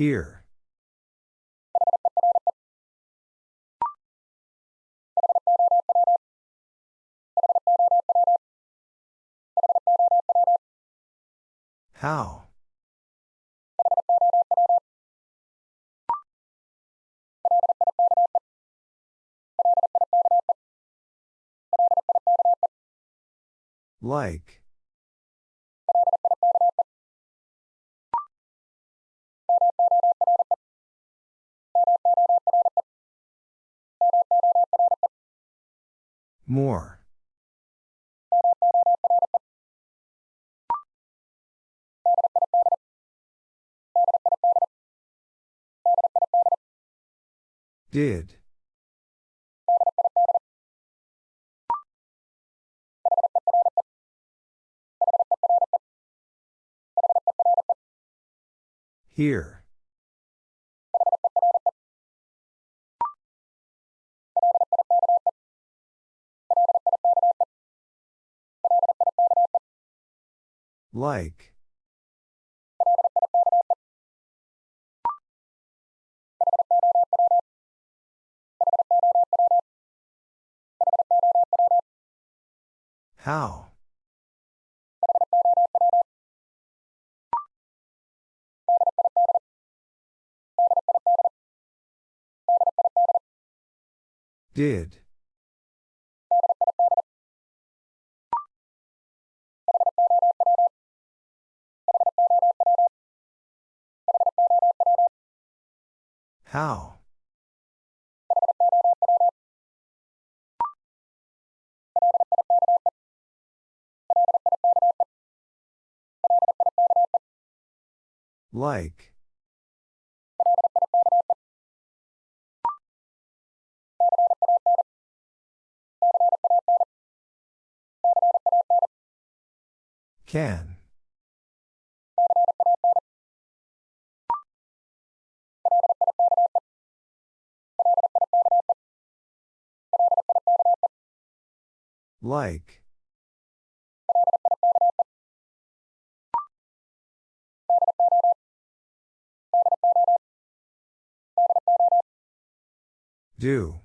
Here. How? Like. More. Did. Here. Like. How? Did. How? Like. Can. Like. Do.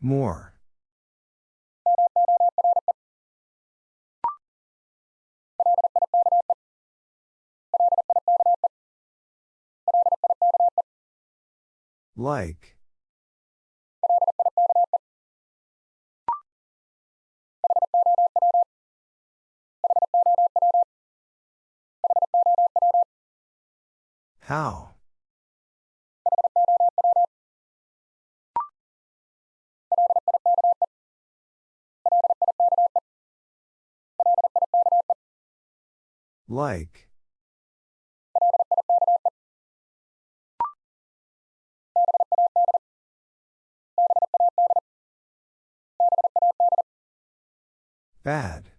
More. Like. How? Like. Bad.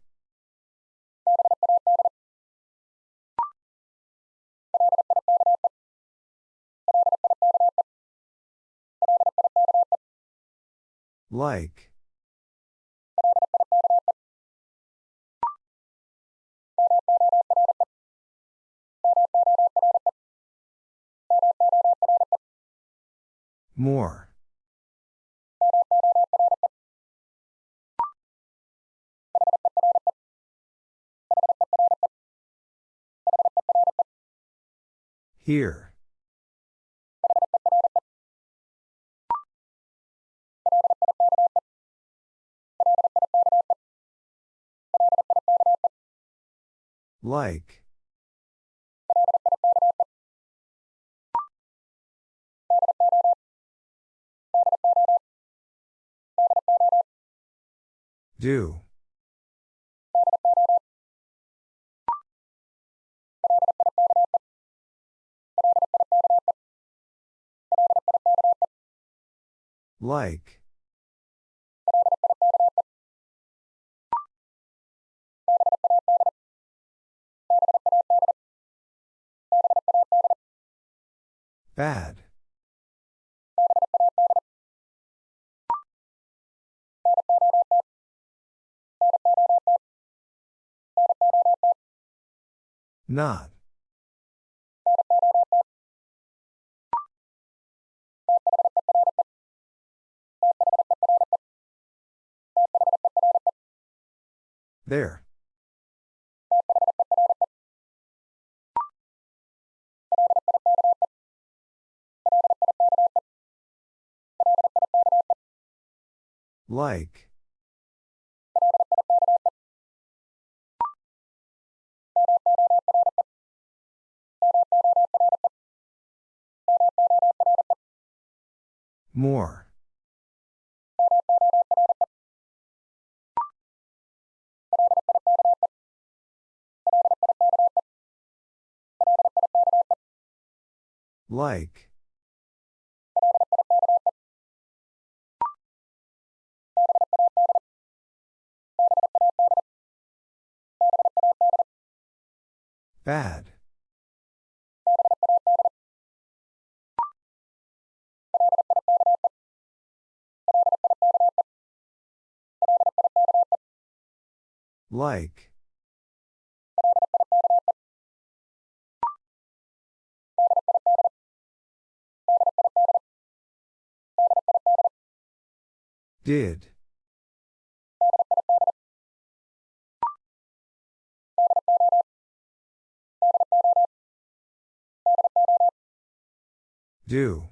Like. More. Here. Like. Do. Like. Bad. Not. There. Like. More. Like. Bad. Like. Did. Do.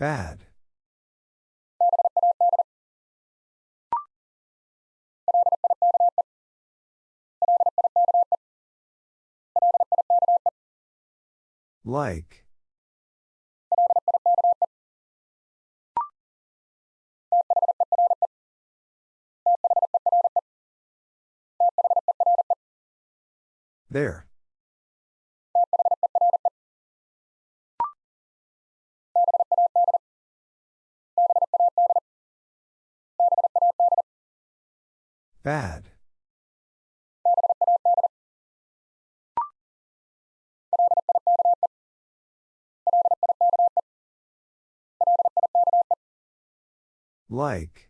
Bad. Like. There. Bad. Like.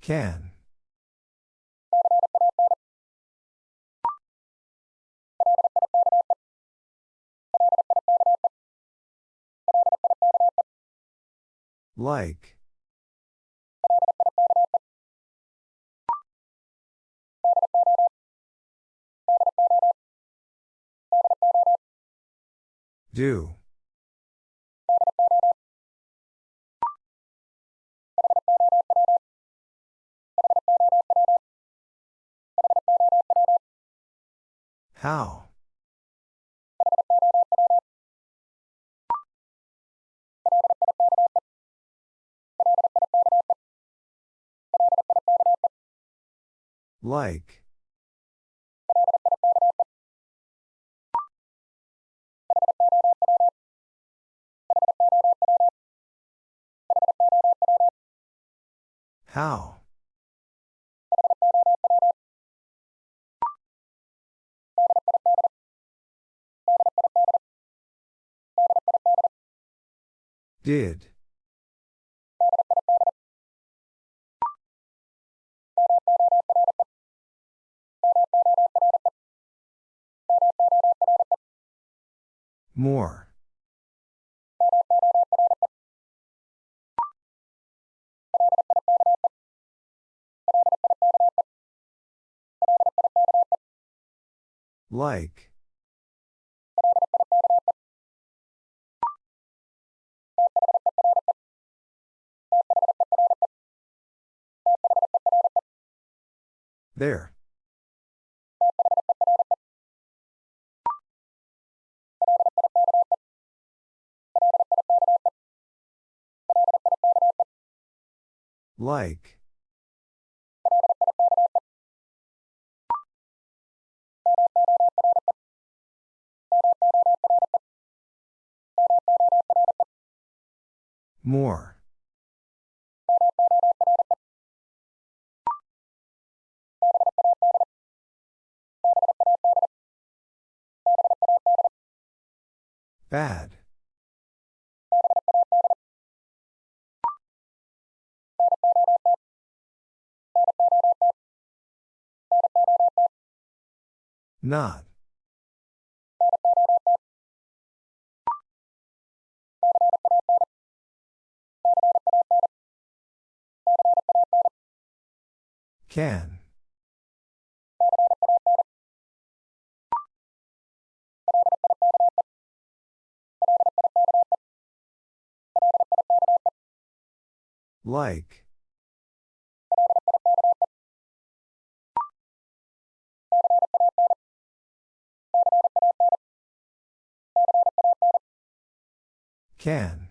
Can. Like. Do. How? Like. How? Did. More. Like. There. Like. More. Bad. Not. Can. Like. Can.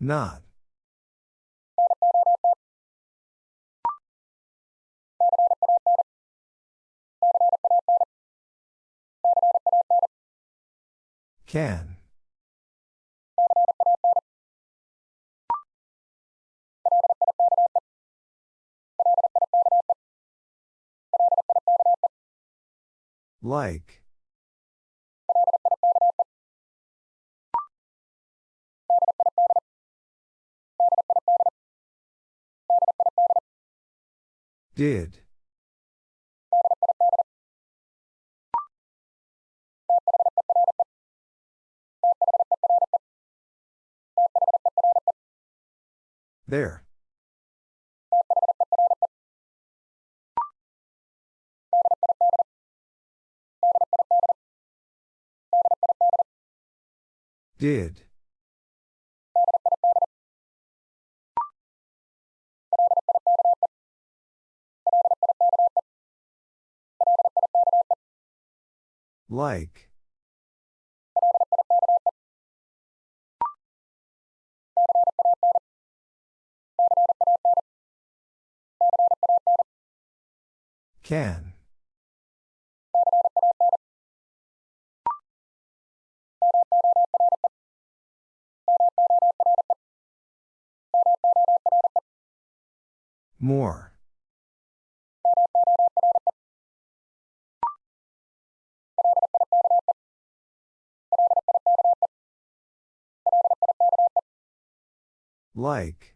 Not. Can. Like. Did. There. Did. Like. Can. More. Like.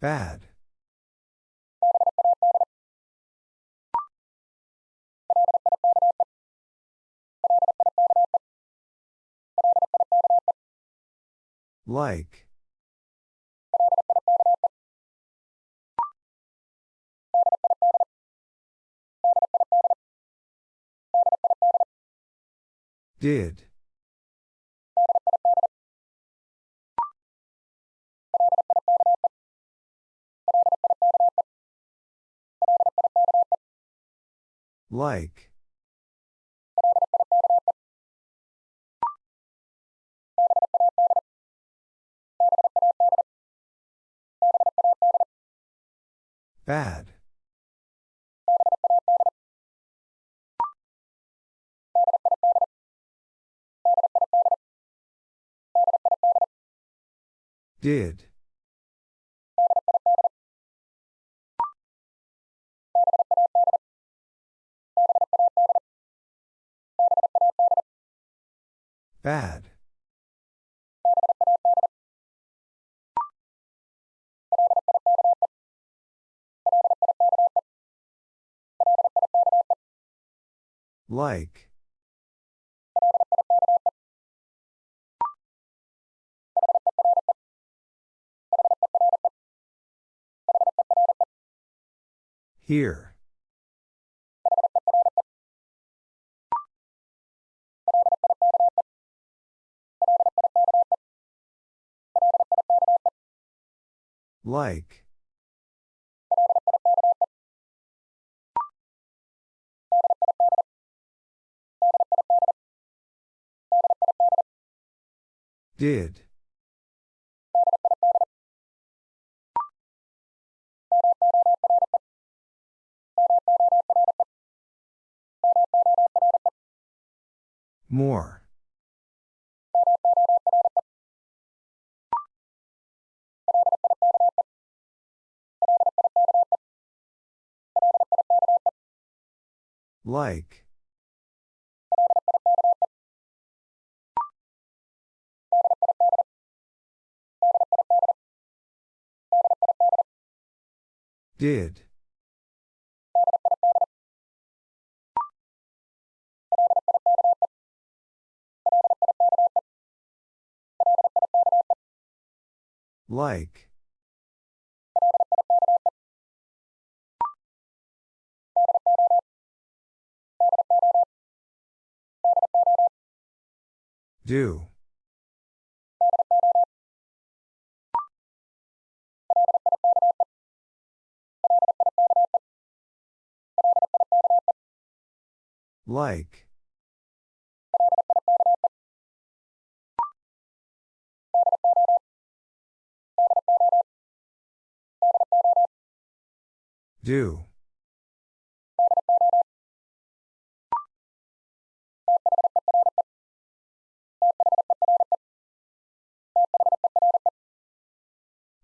Bad. Like. Did. Like. Bad. Did. Bad. Like. Here. Like. Did. More. Like. Did. Like. Do. Like. Do.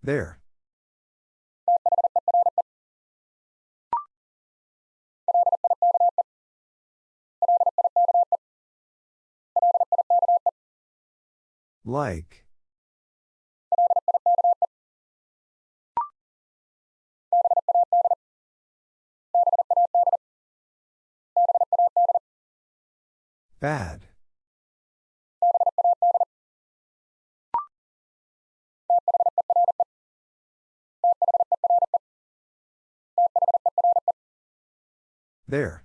There. Like. Bad. There.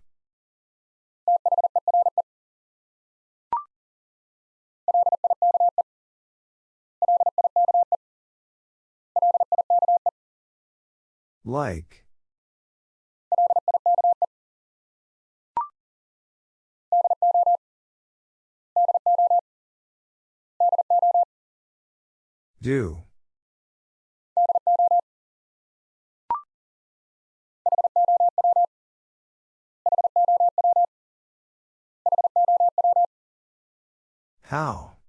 Like. Do. How?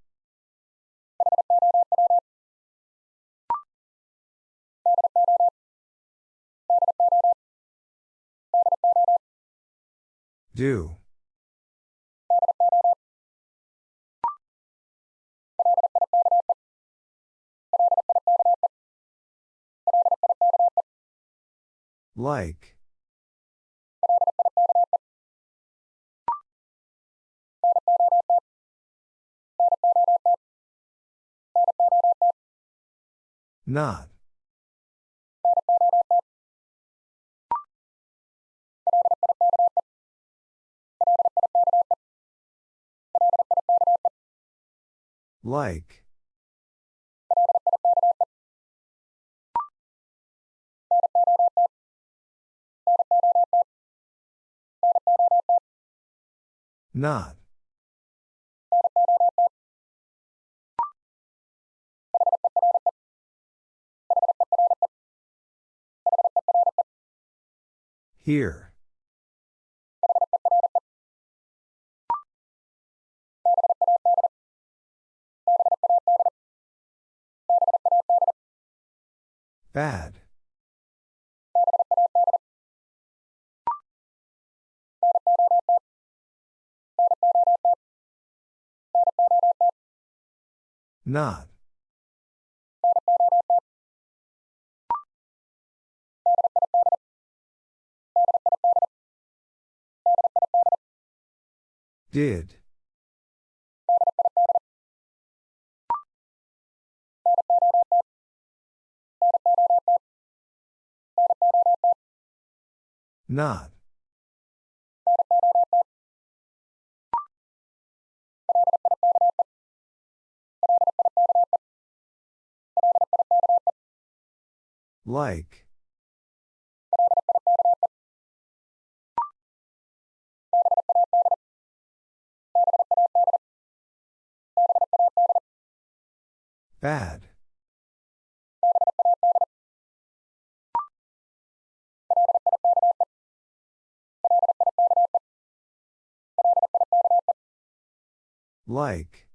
Do. Like. Not. Like. Not. Here. Bad. Not. Did. Not. Like. Bad. Like.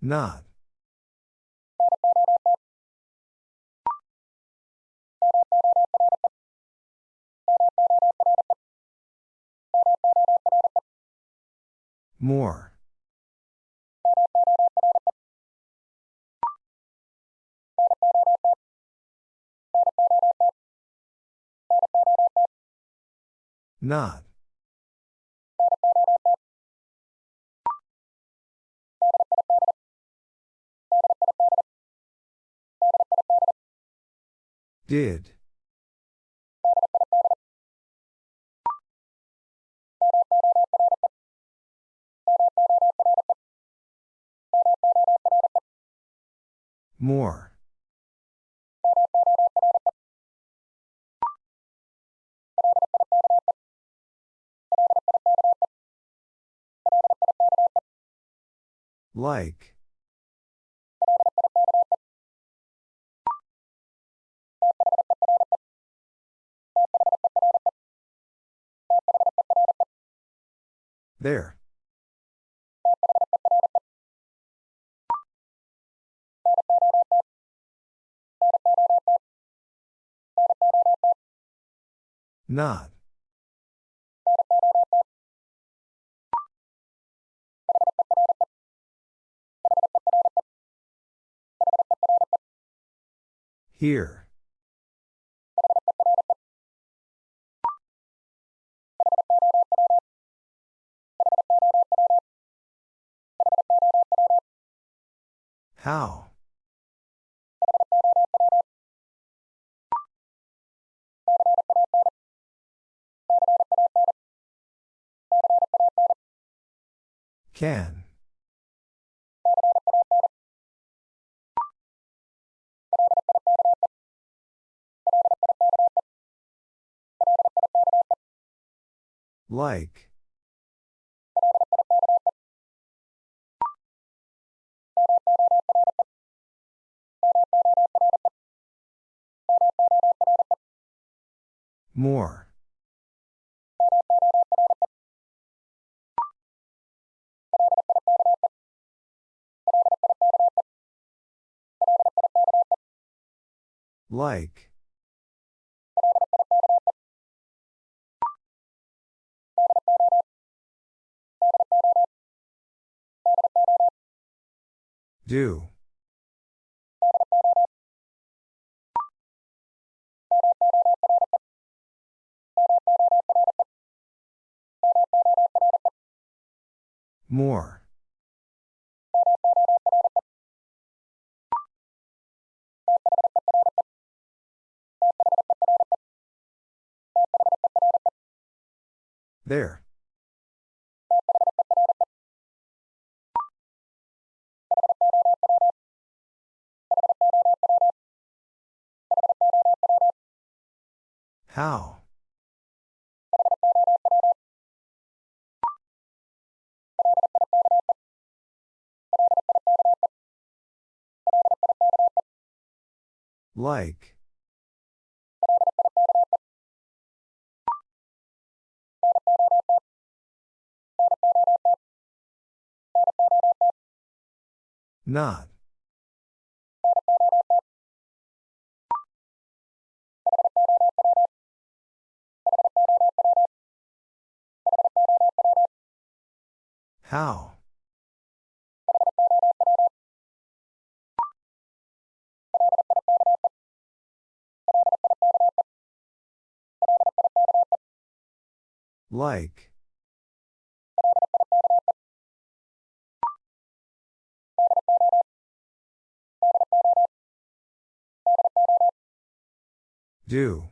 Not. More. Not. Did. More. Like. There. Not. Here. How? Can. Like. More. Like. Do. More. There. How? Like. Not. How? Like. Do.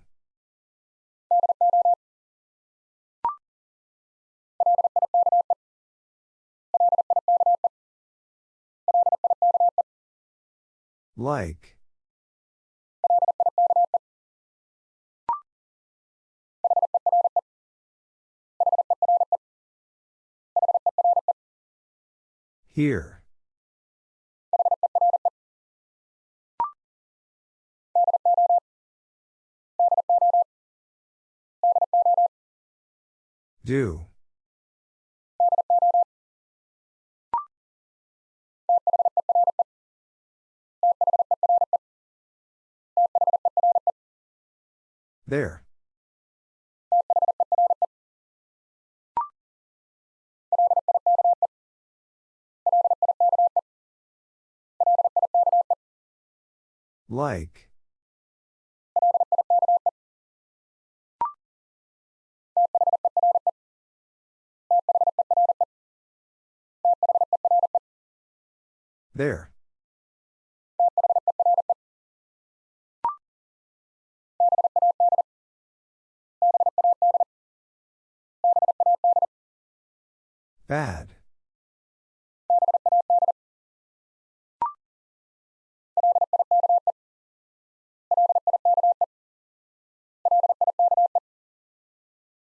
Like. Here. Do. There. Like. There. Bad.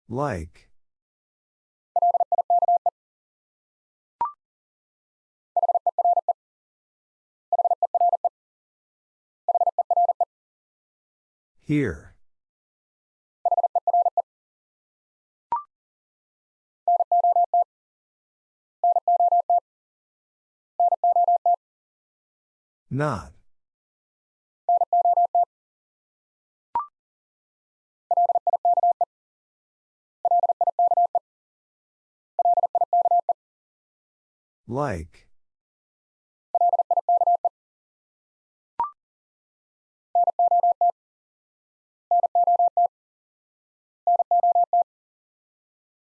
Like. Here. Not. Like.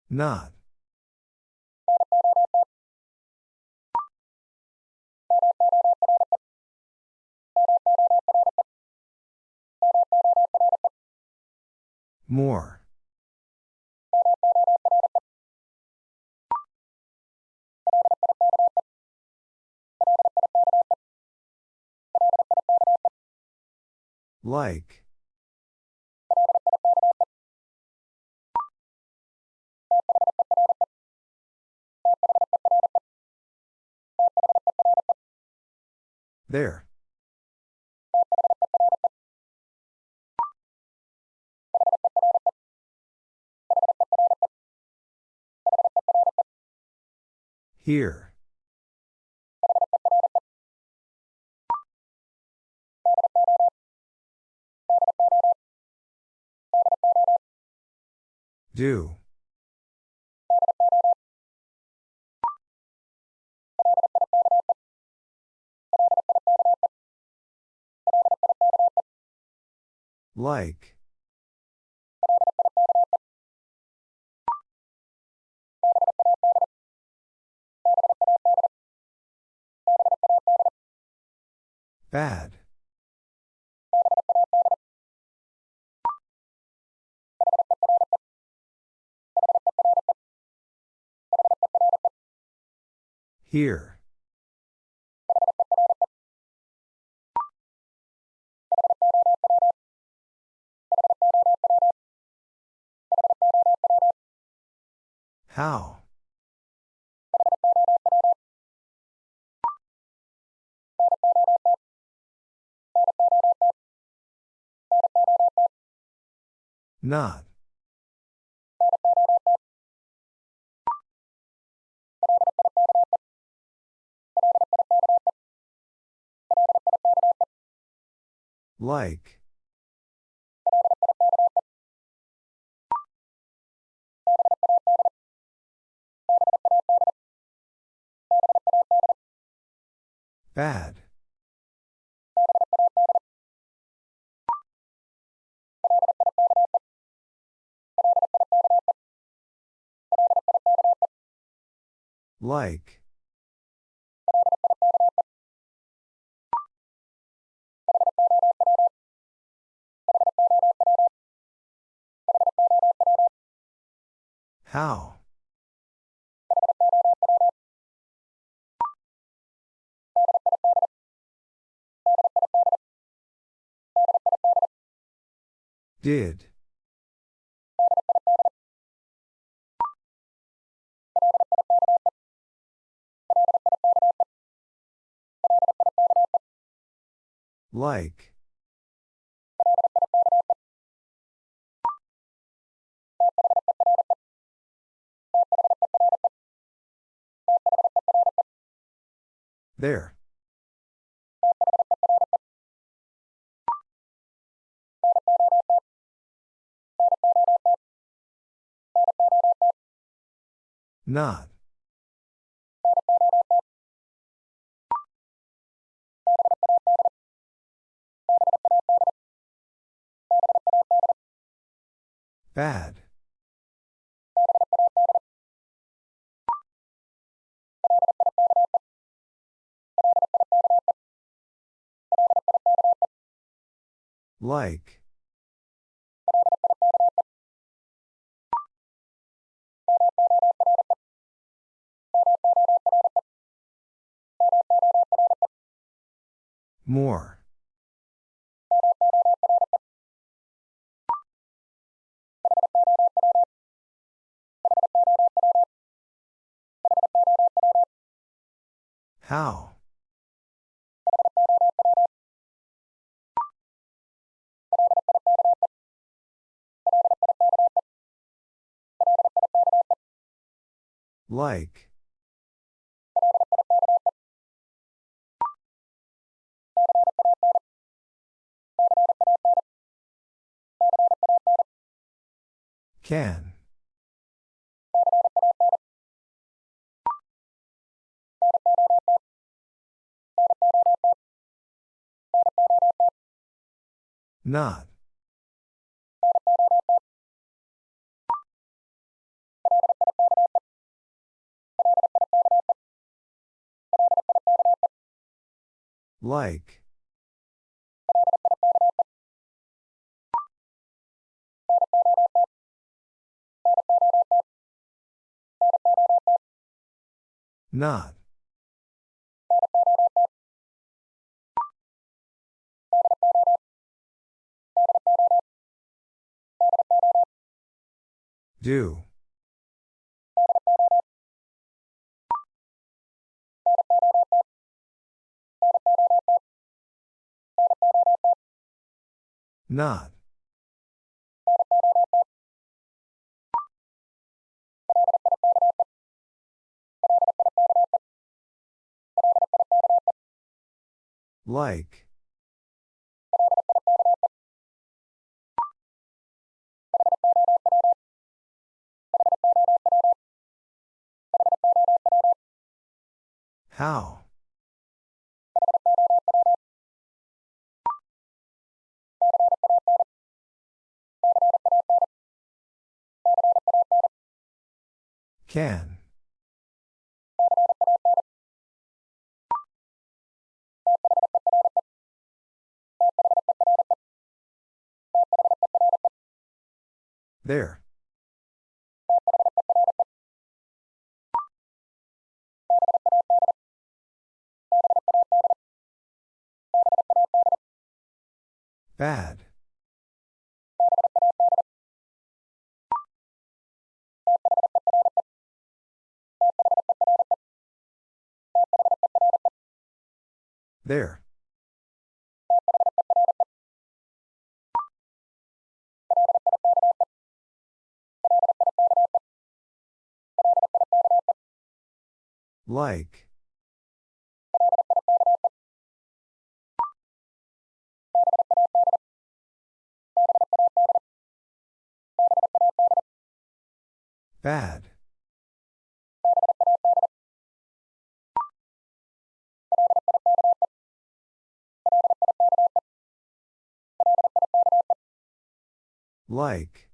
Not. More. Like. There. Here. Do. Like. Bad. Here. How? Not. Like. Bad. Like. How? Did. Like. There. Not. Bad. Like. More. How? Like. Can. Not. Like. Not. Do. Not. Like. How? Can. There. Bad. There. Like. Bad. Like.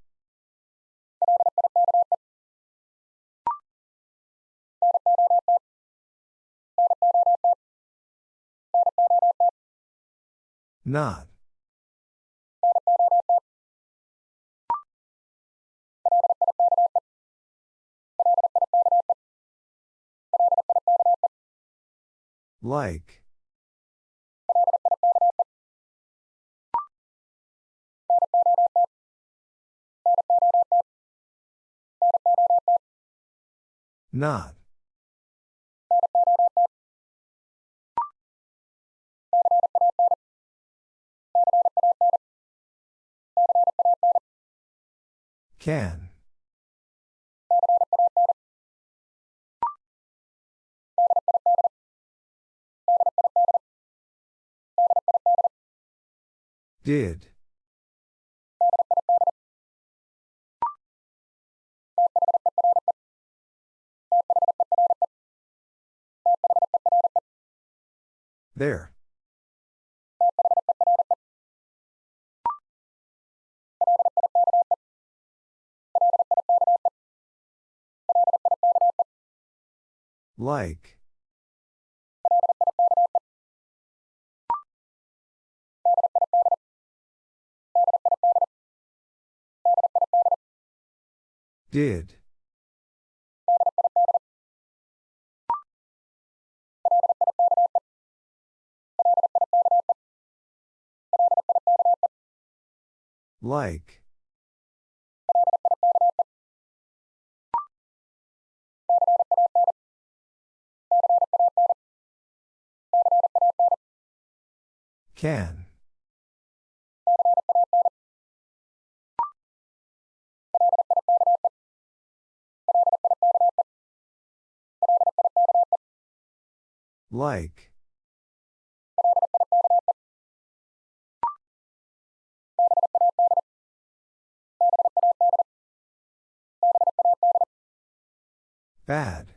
Not. Like. Not. Can. Did. There. Like. Did. Like. Can. Like. Bad.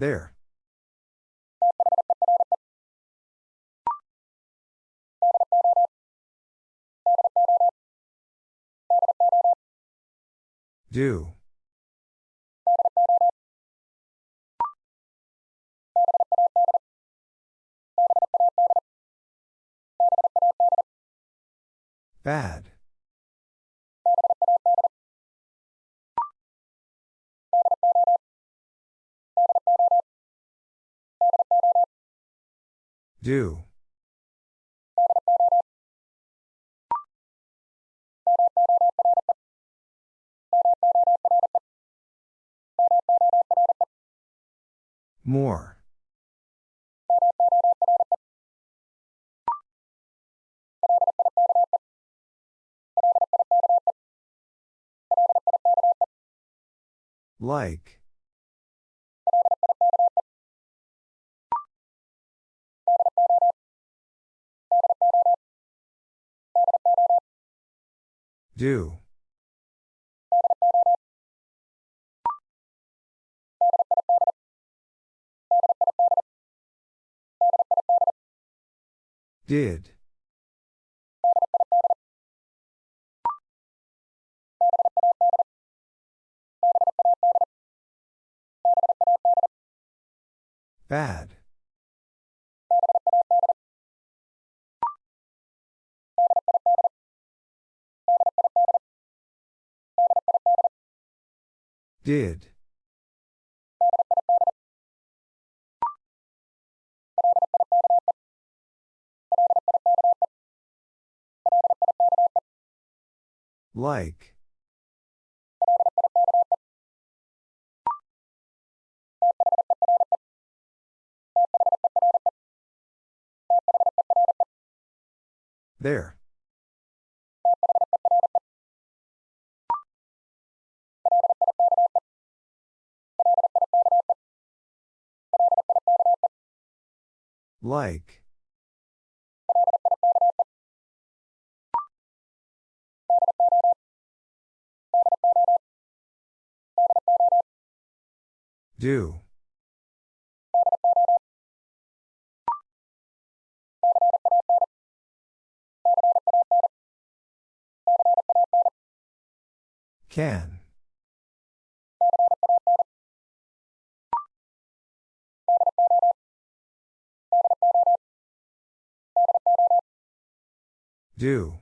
There. Do. Bad. Do. More. Like. Do. Did. Bad. Did. Like. There. Like. Do. Can. Do.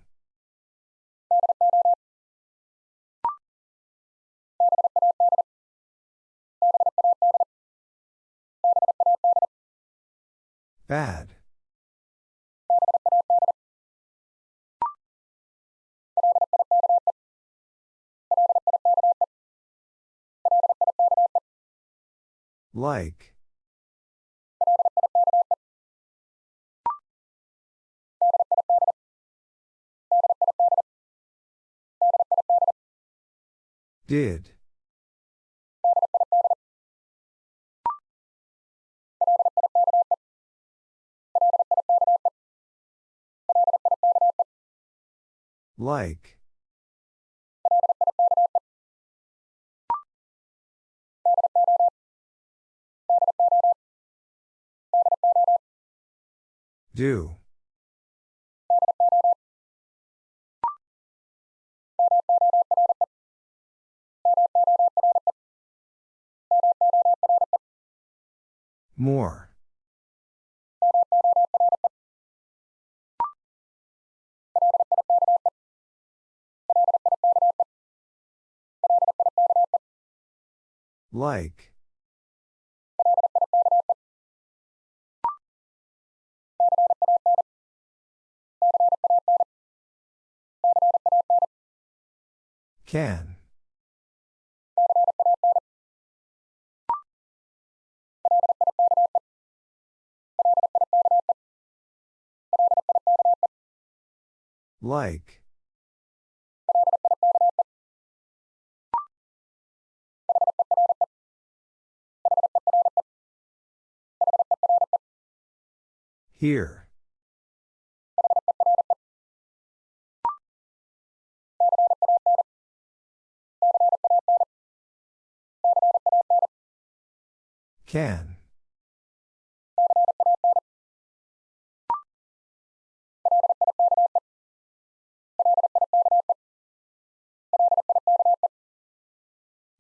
Bad. Like. Did. Like. Do. More. Like. Can. Like. Here. Can.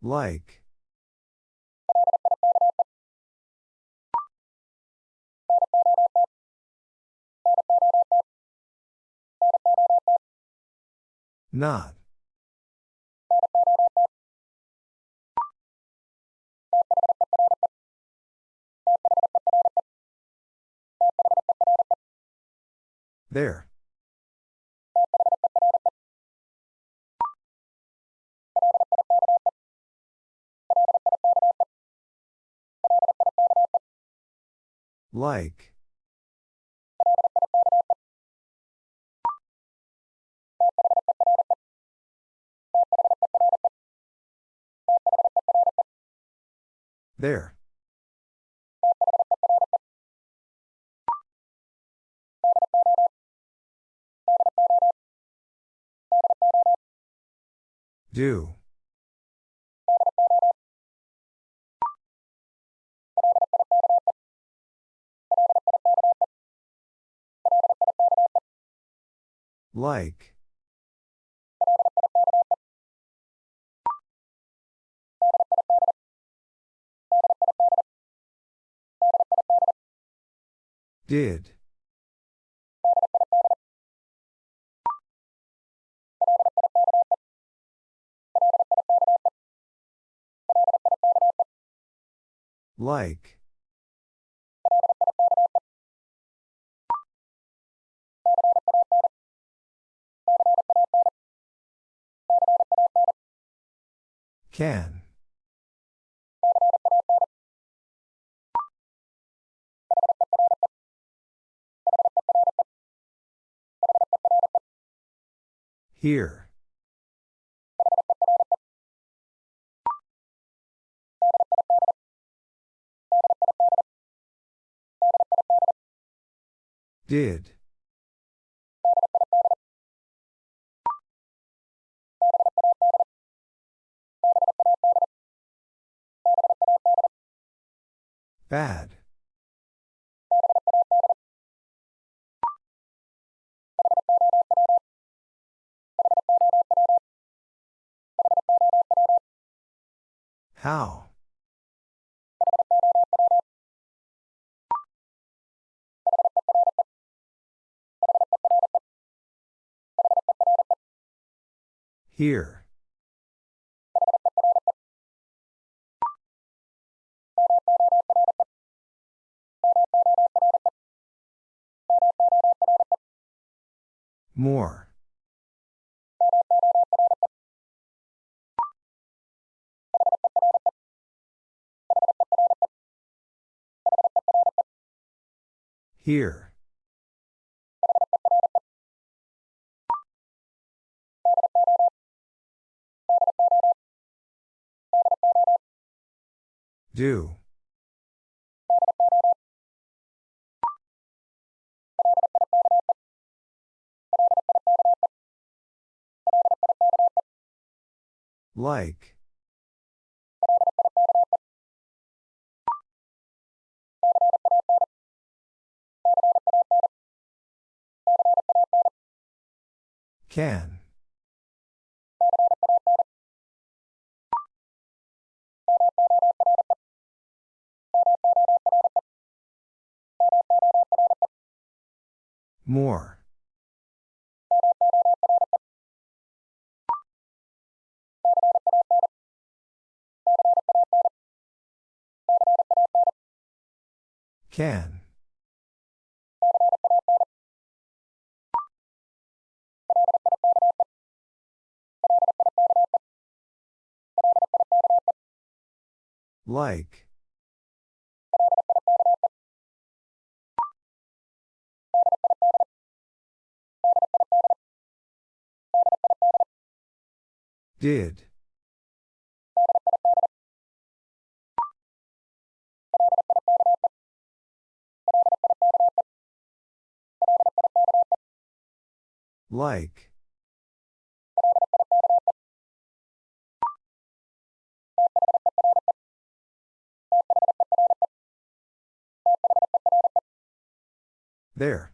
Like. Not. There. Like. There. Do. Like. Did. Like. Can. Here. Did. Bad. How? Here. More. Here. Do. Like. Can. More. Can. Like. Did. Like. There.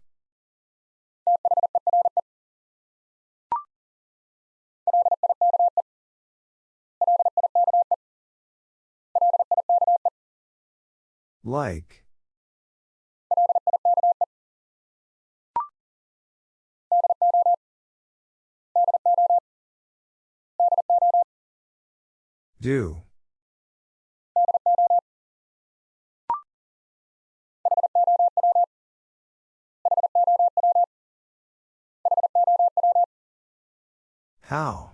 Like. Do. How?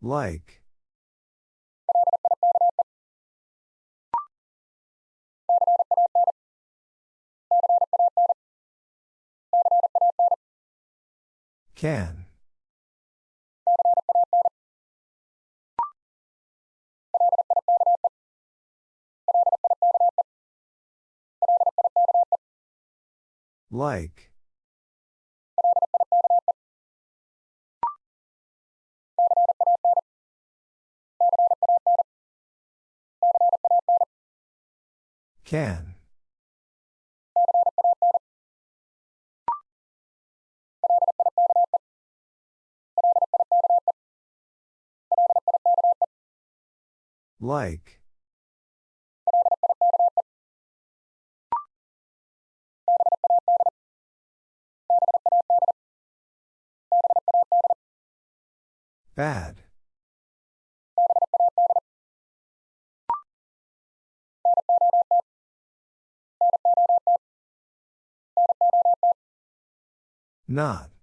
Like. Can. Like. Can. Like. Bad. Not.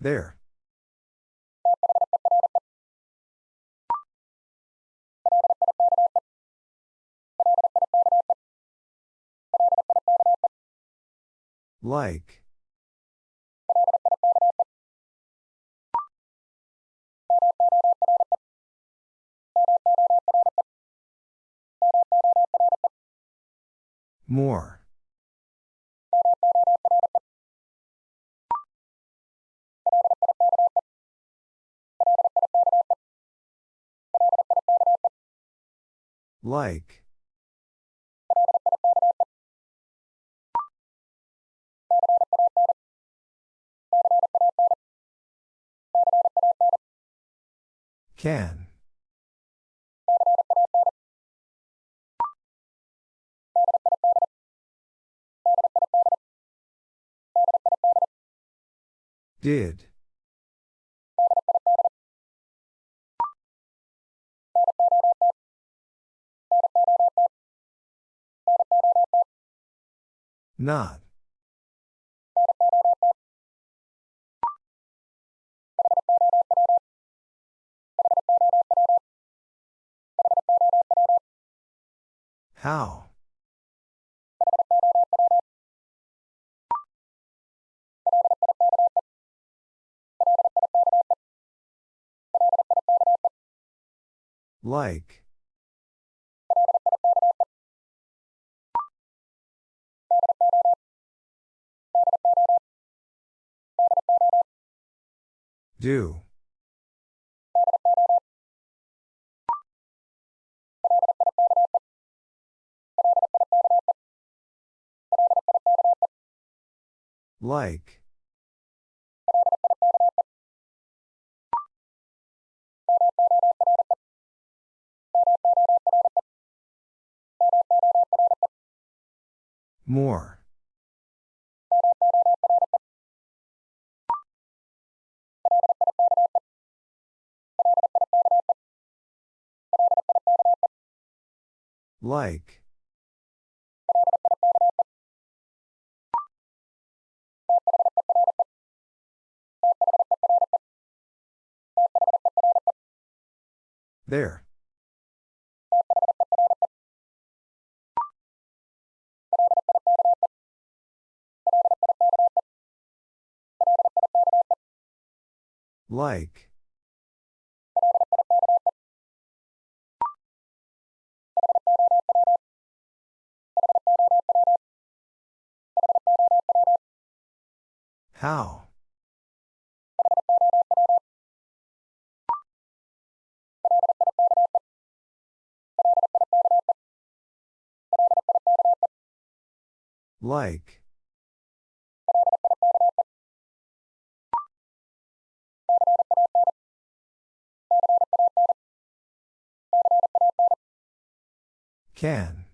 There. Like. More. Like. Can. Did. Not. How? Like. Do. Like. More. Like. There. Like. How? Like. Can.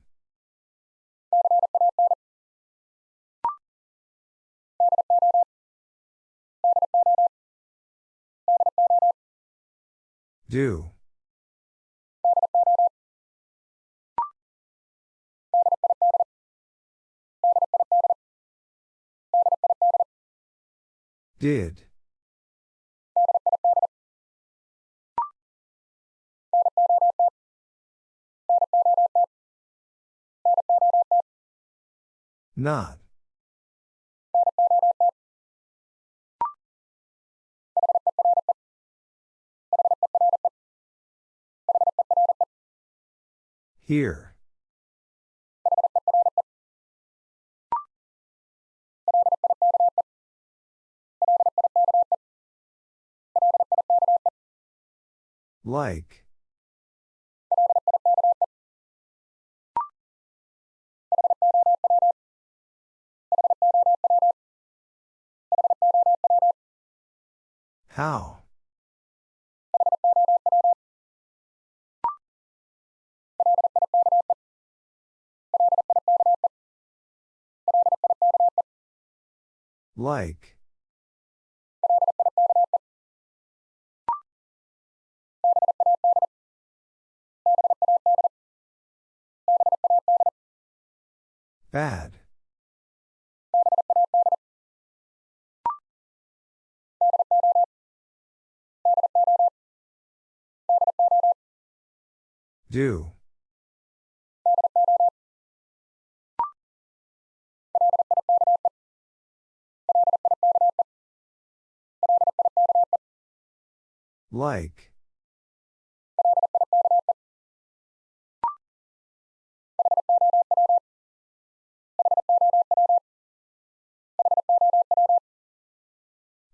Do. Did. Not. Here. Like. How? Like. Bad. Do. Like.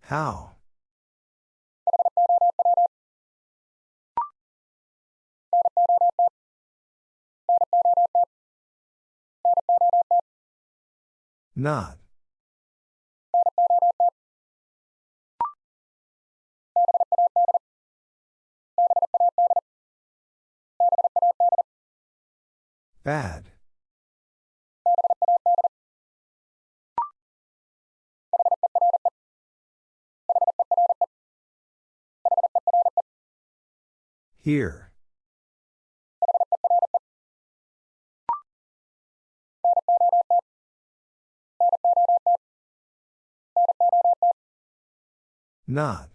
How? Not. Bad. Here. Not.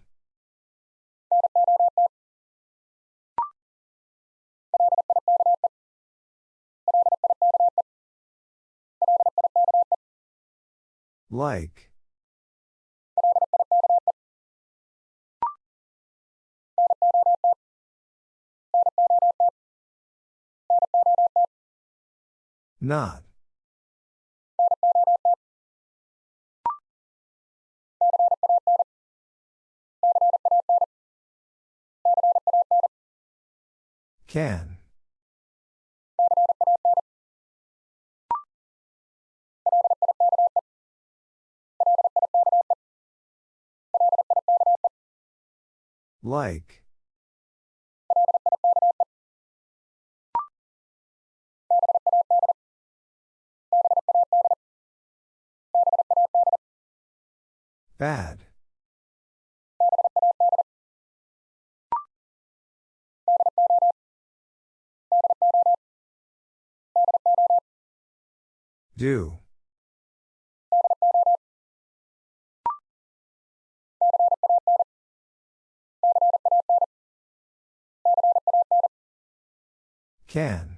Like. Not. Can. Like. Bad. Do. Can.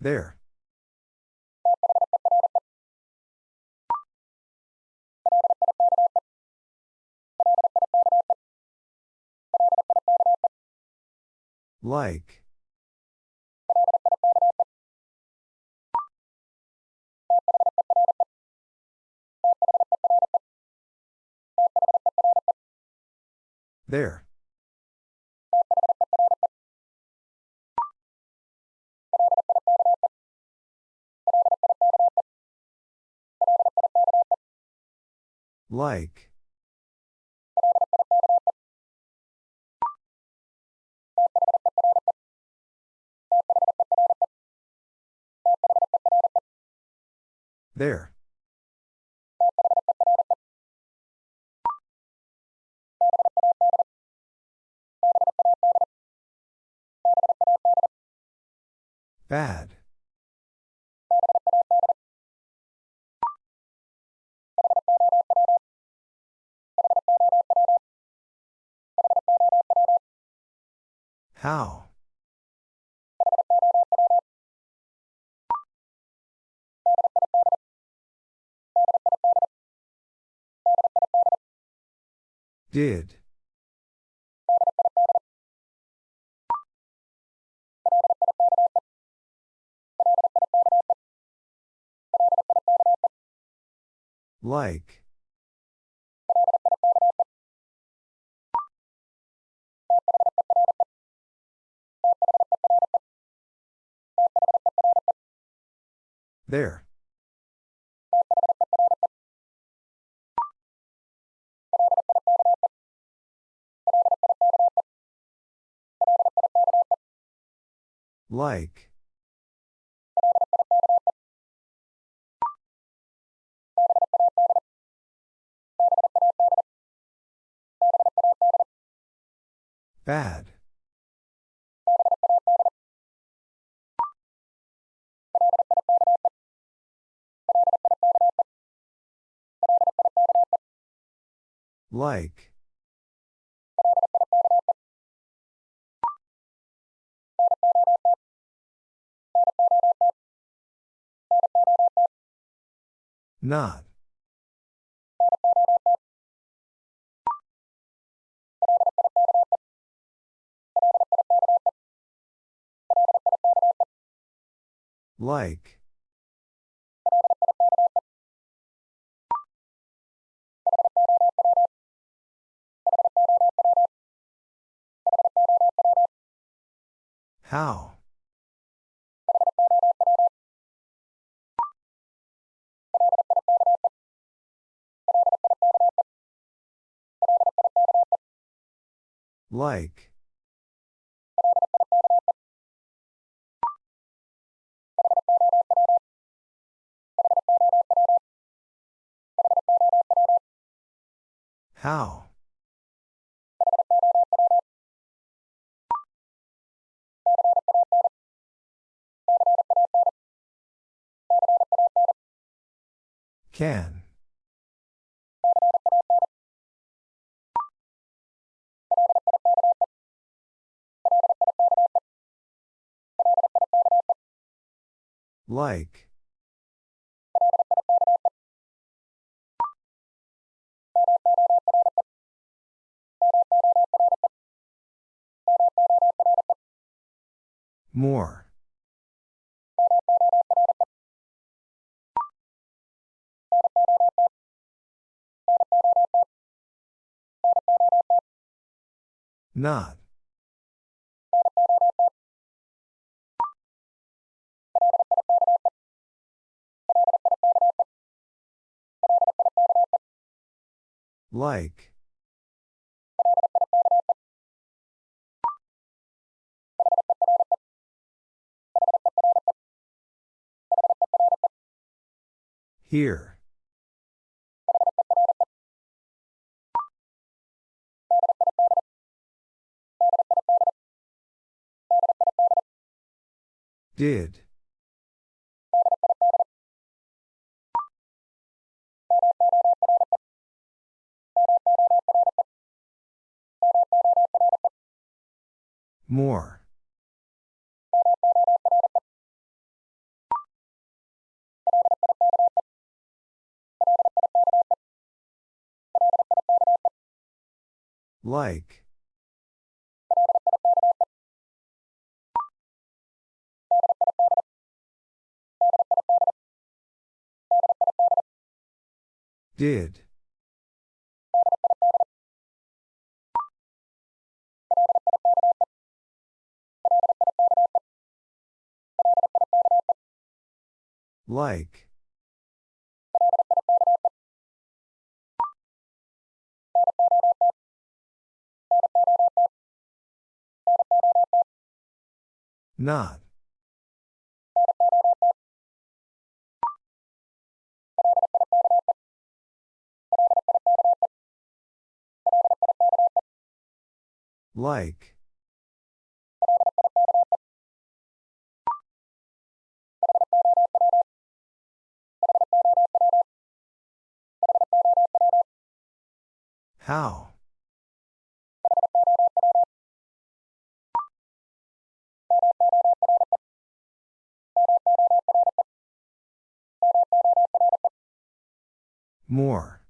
There. Like. There. Like. There. Bad. How? Did. Like. There. Like. Bad. Like. Not. Like. How? Like. How? Can. Like. More. Not. Like. Here. Did. More. Like. Did. Like. Not. Like. How? More.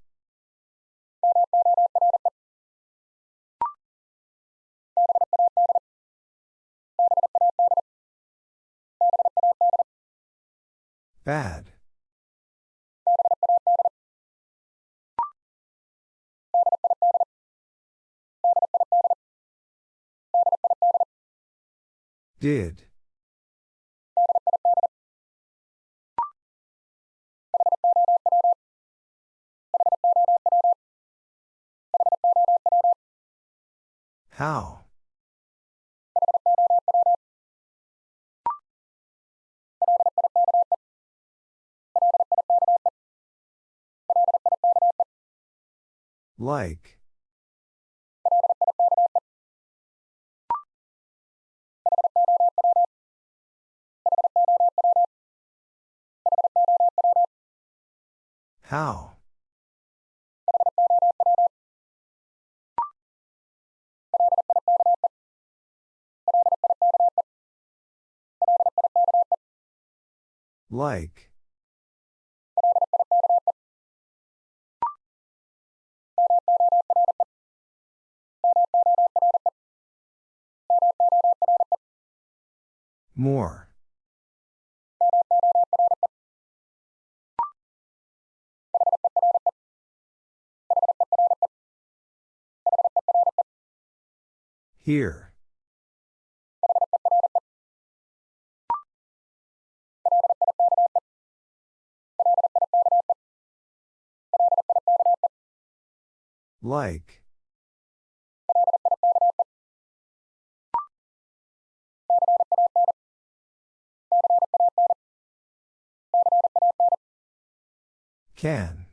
Bad. Did. How? Like. How? Like. More. Here. Like. Can.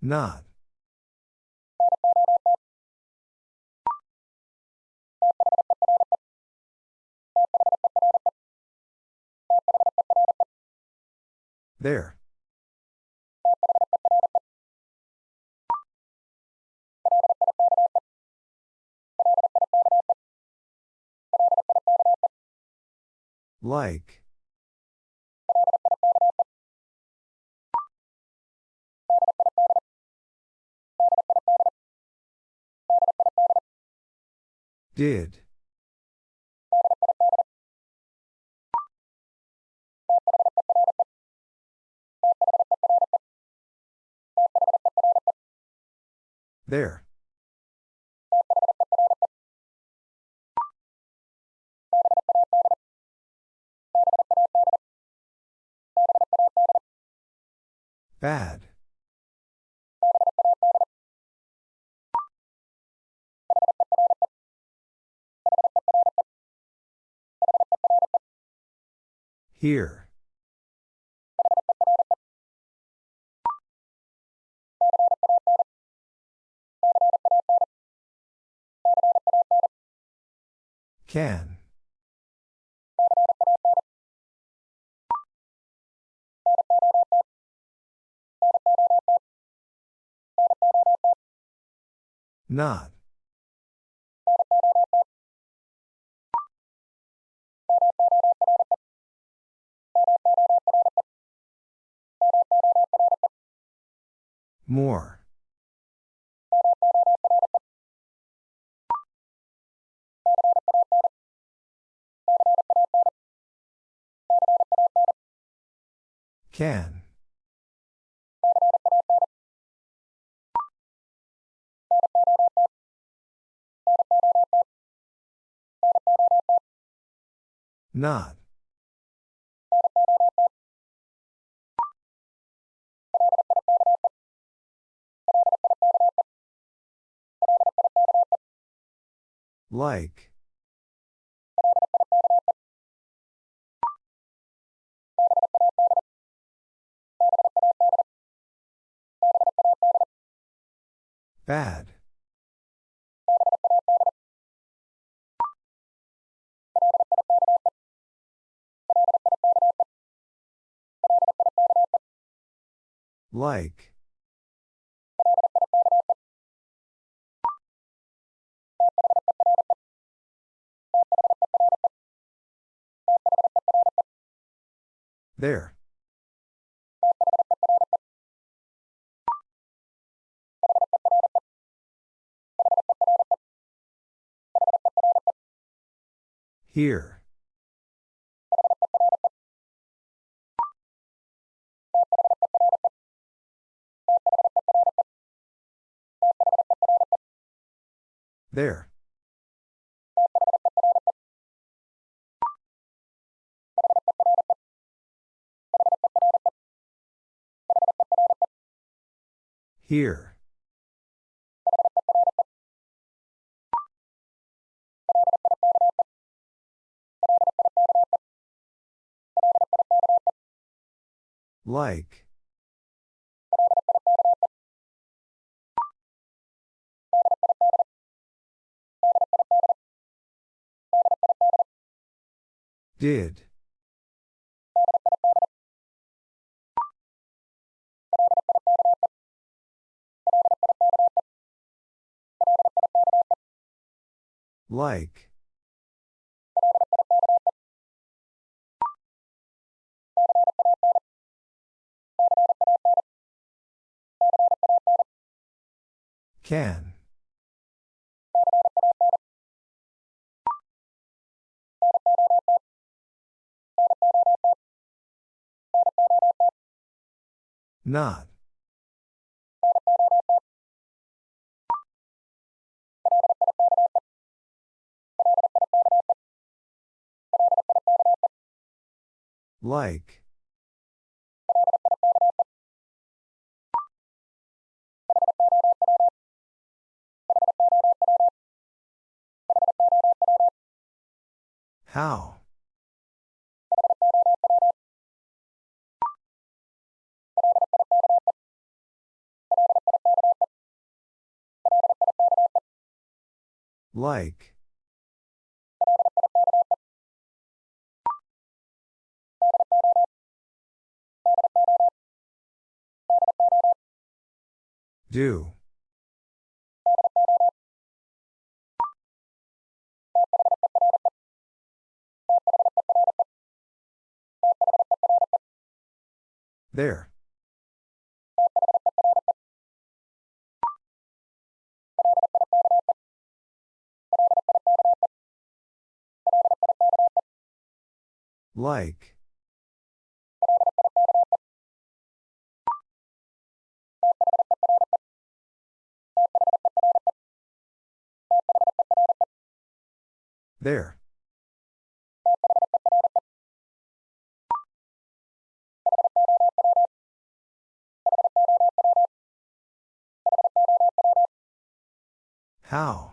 Not. There. Like. Did. There. Bad. Here. Can. Not. More. Can. Not. Like. Bad. Like. There. Here. There. Here. Like. Did. Like. Can. Not. Like. How? Like. Do. There. Like. There. How?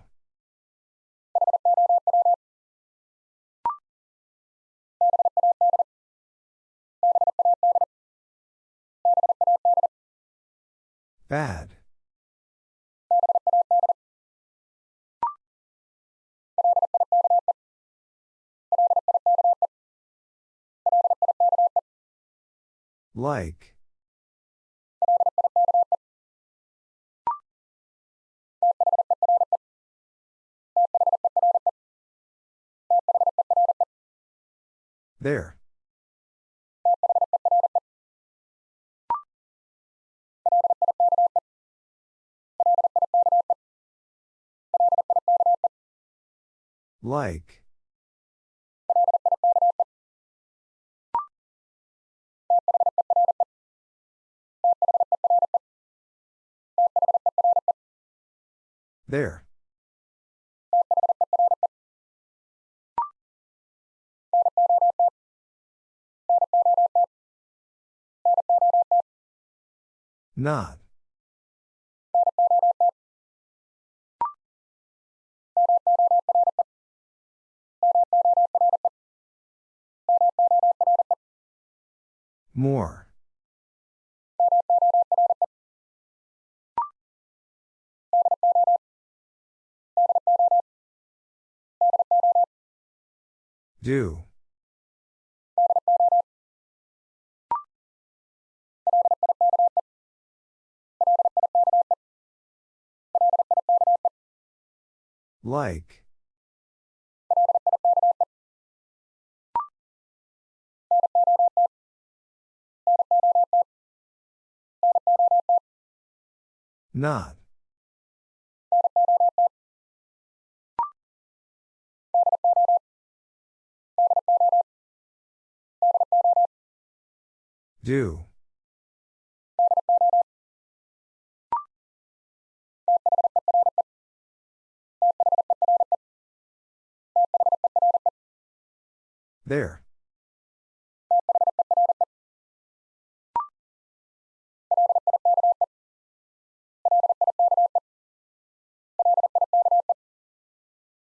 Bad. Like. There. Like. There. Not. More. Do. Like. Not. Do. There.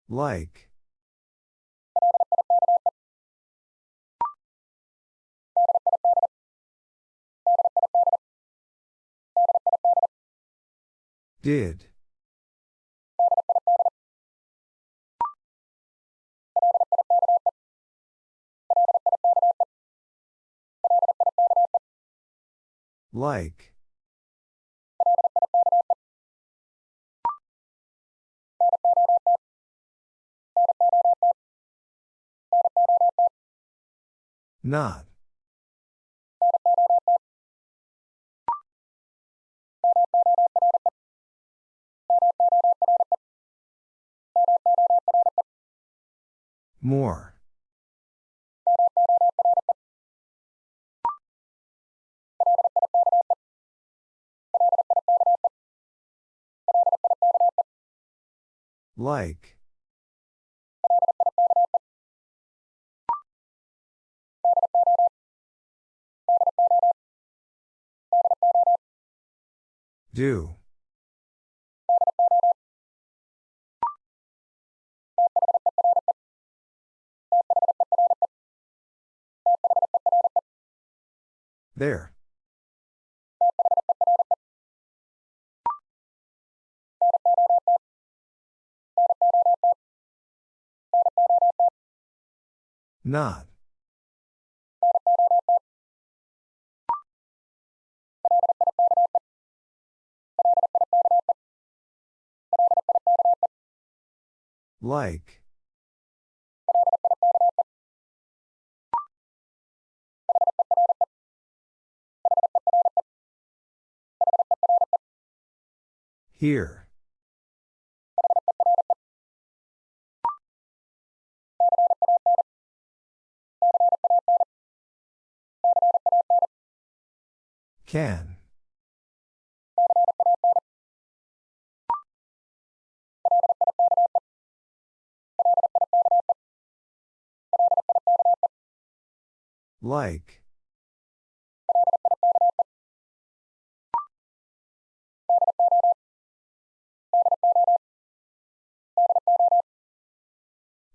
Like. Did. Like. Not. More. Like. Do. There. Not. Like. Here. Can. Like.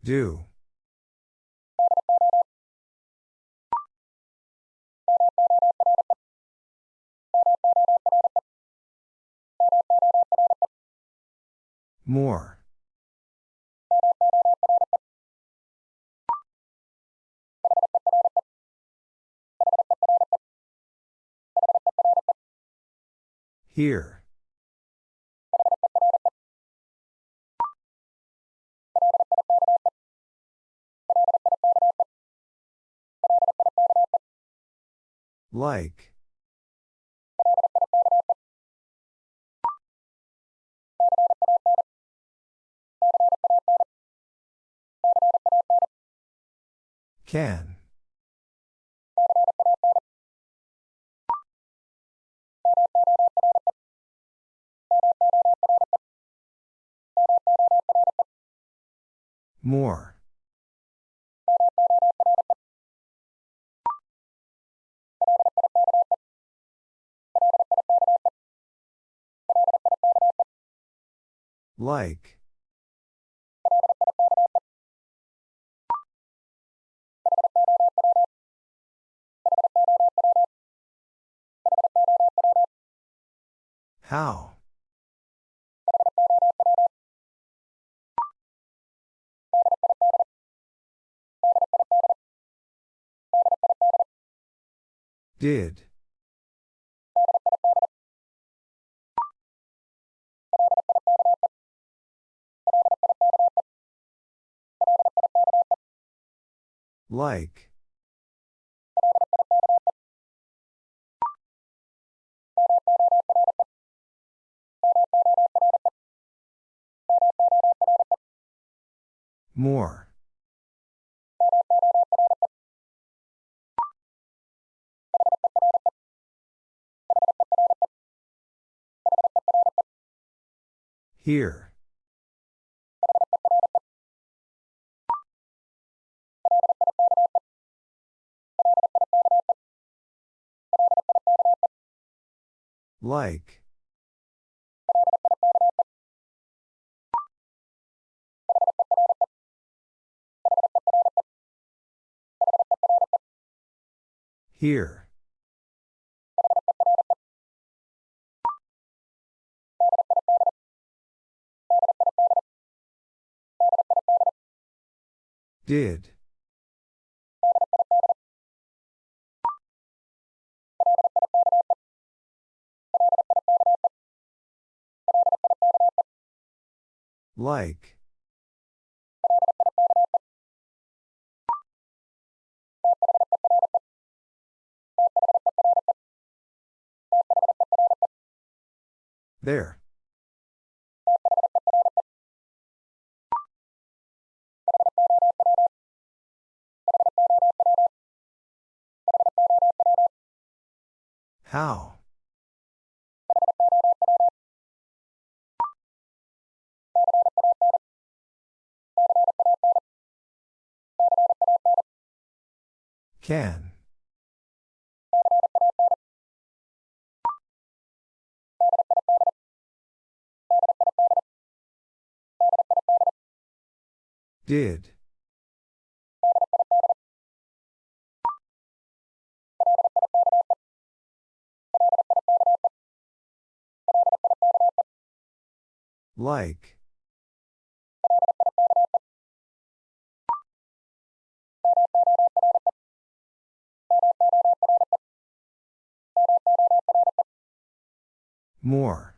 Do. More. Here. Like. Can. More. Like. How? Did. Like. More. Here. Like. Here. Did. Like. There. How? Can. Did. Like. More.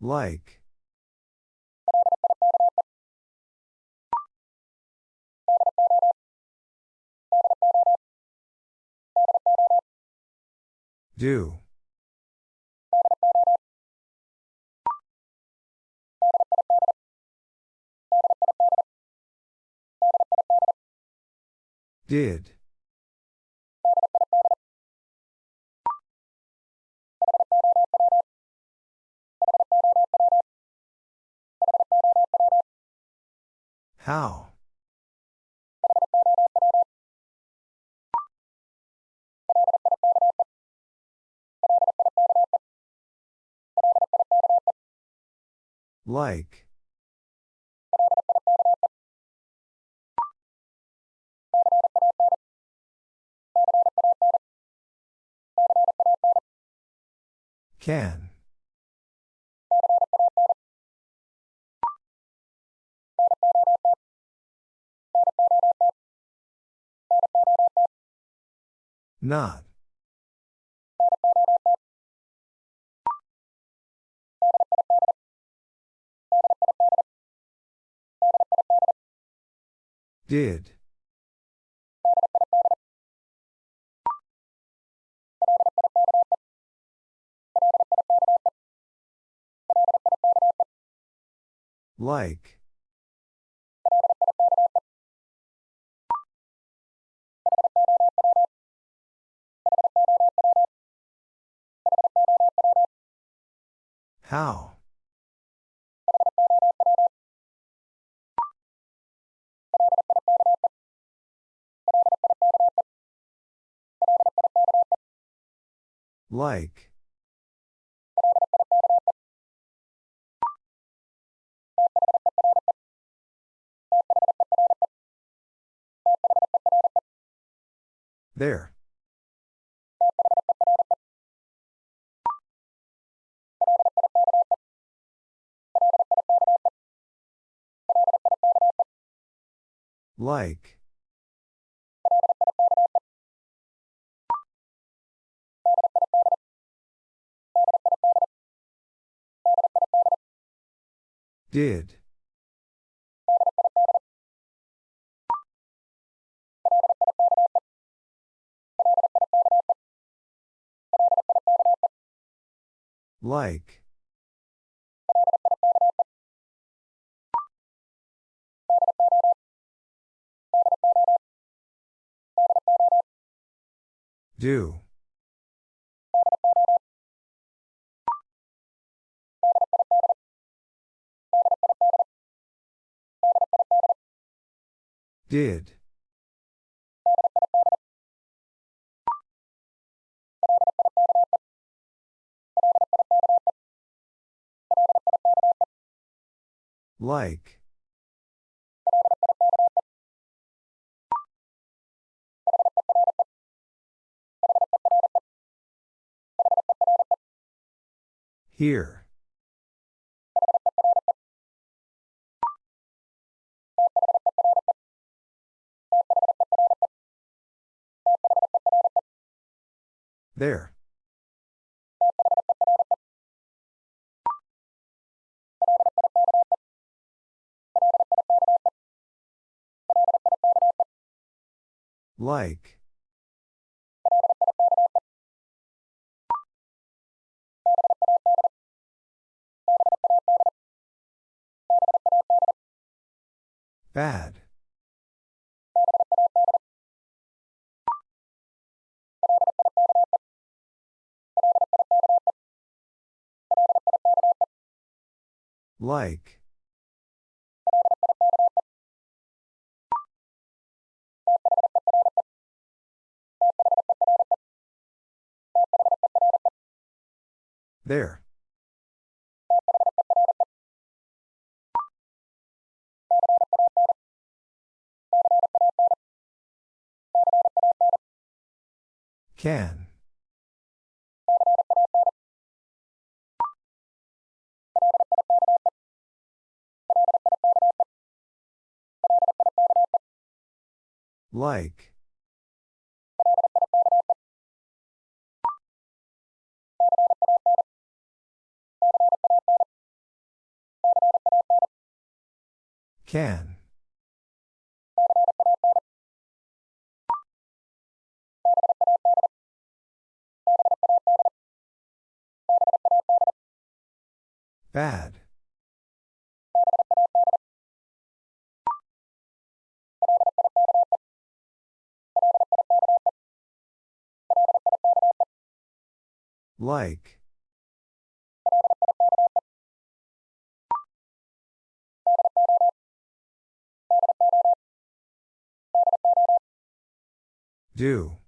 Like. Do. Did. How? Like. Can. Not. Did. Like. How? Like. There. Like. Did. Like. Do. Did. Like. Here. There. Like. Bad. Like. There. Can. Like. Can. Bad. Like. Do.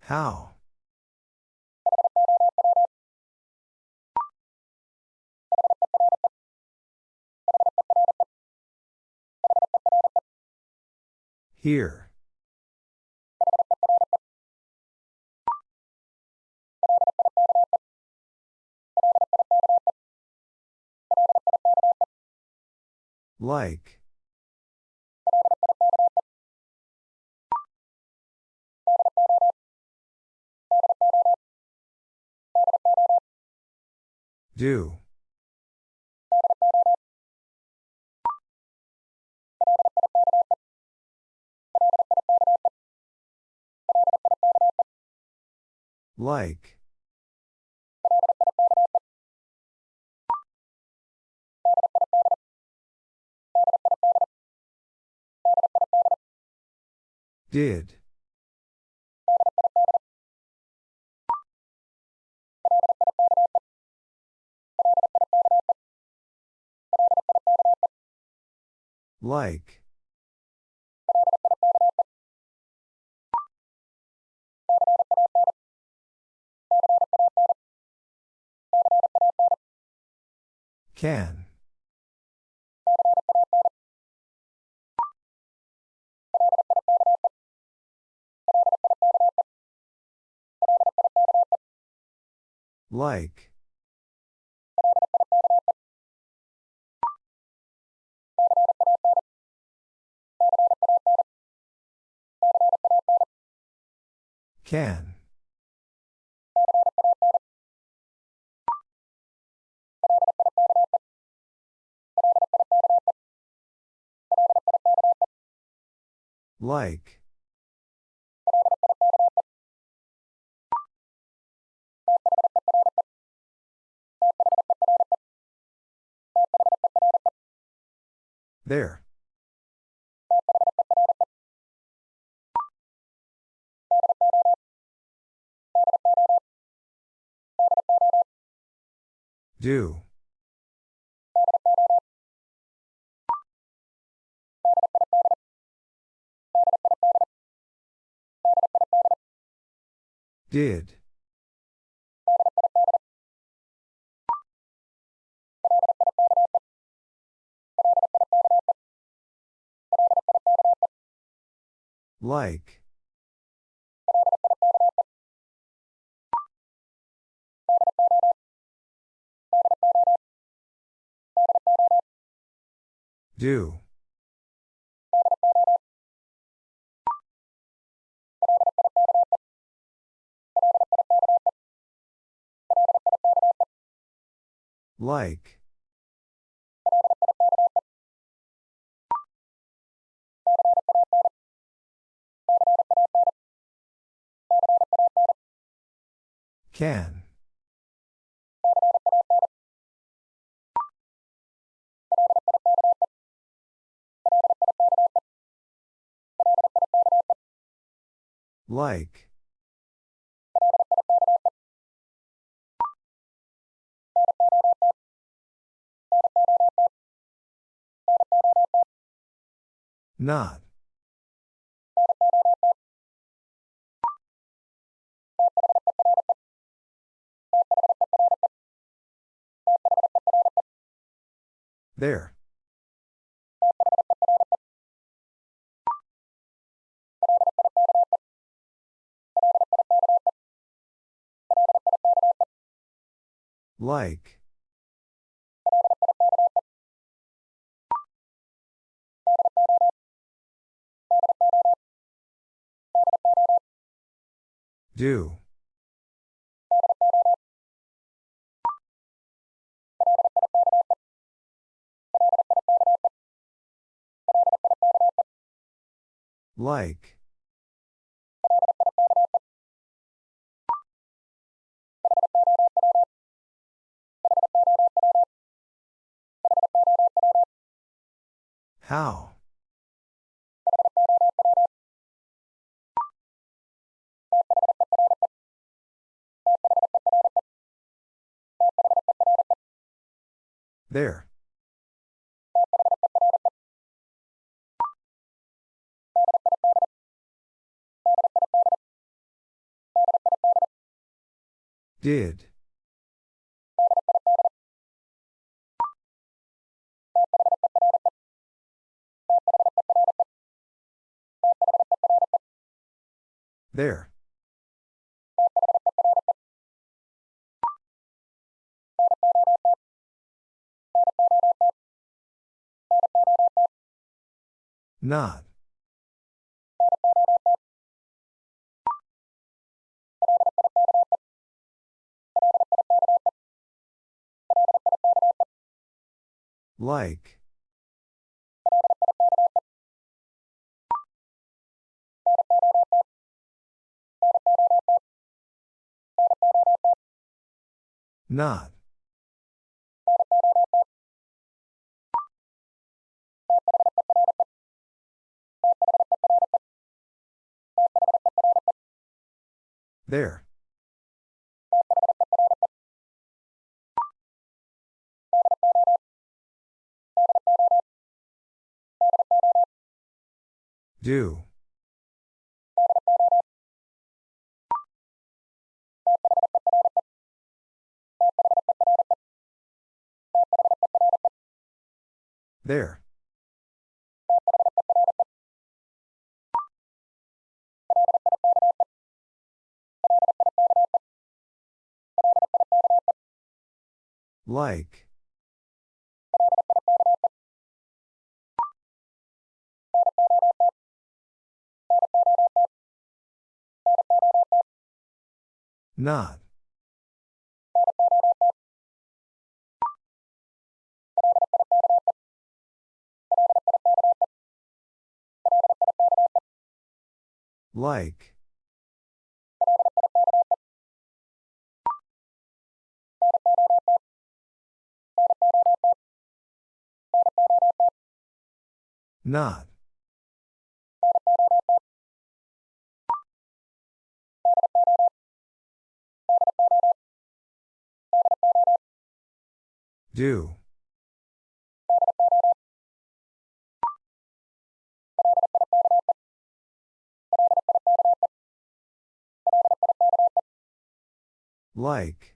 How? Here. Like. Do. Like. Did. Like. Can. Like. Can. Like. There. Do. Did. Like. Do. Like. Can. Like. Not. There. Like. Do. Like. How? There. Did. There. Not. Like. Not. There. Do. There. Like. Not. Like. Not. Do. Like.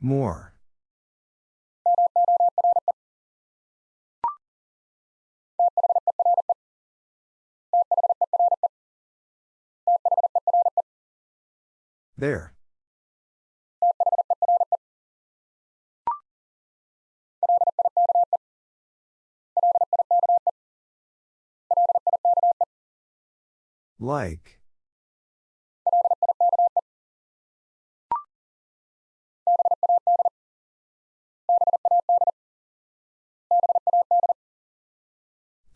More. There. Like.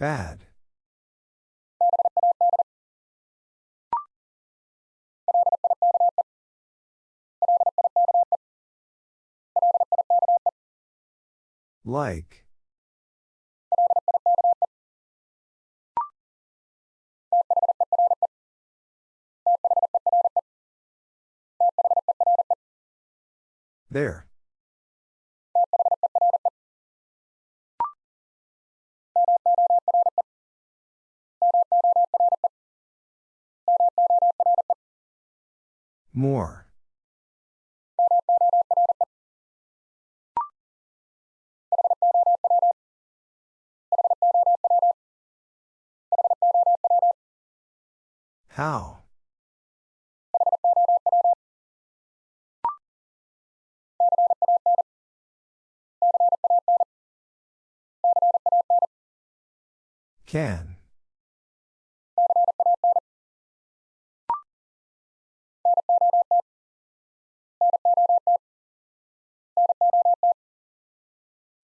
Bad. Like. There. More. How? Can.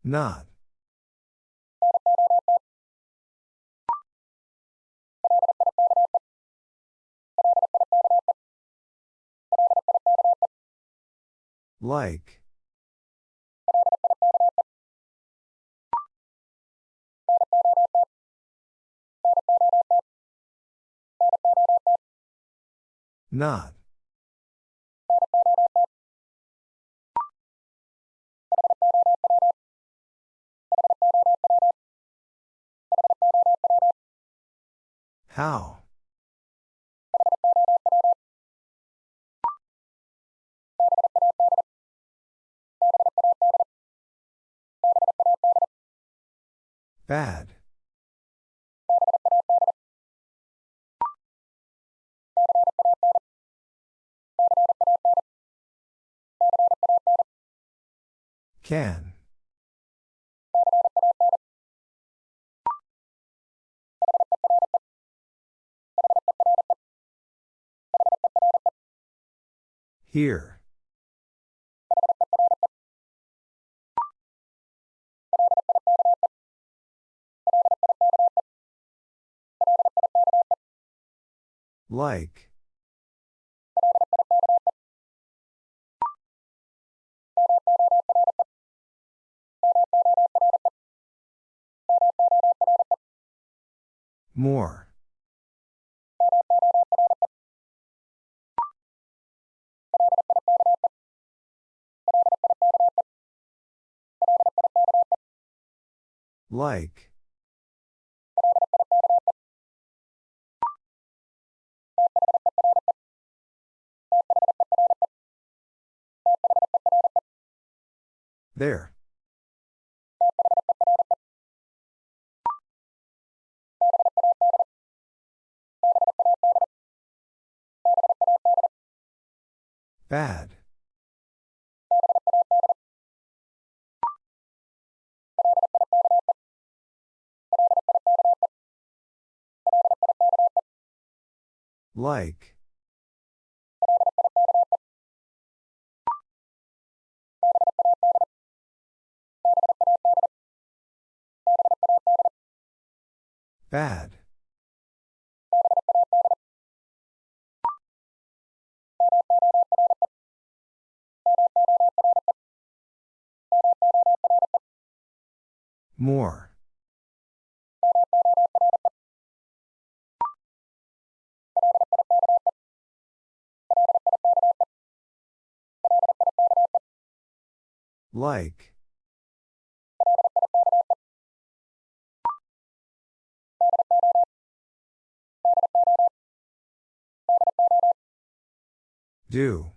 Not. Like. Not. How? Bad. Can. Here. Like. More. Like. There. Bad. Like. Bad. More. Like. Do.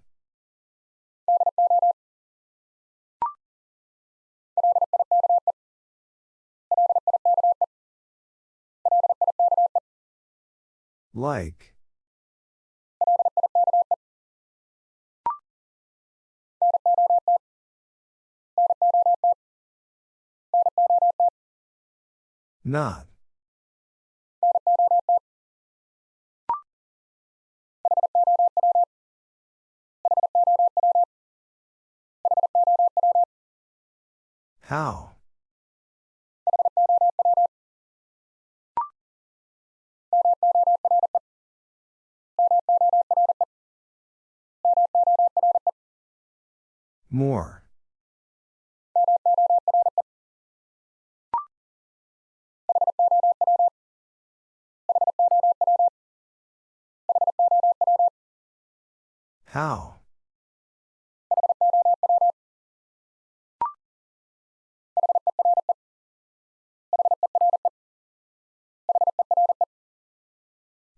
Like. Not. How? More. How?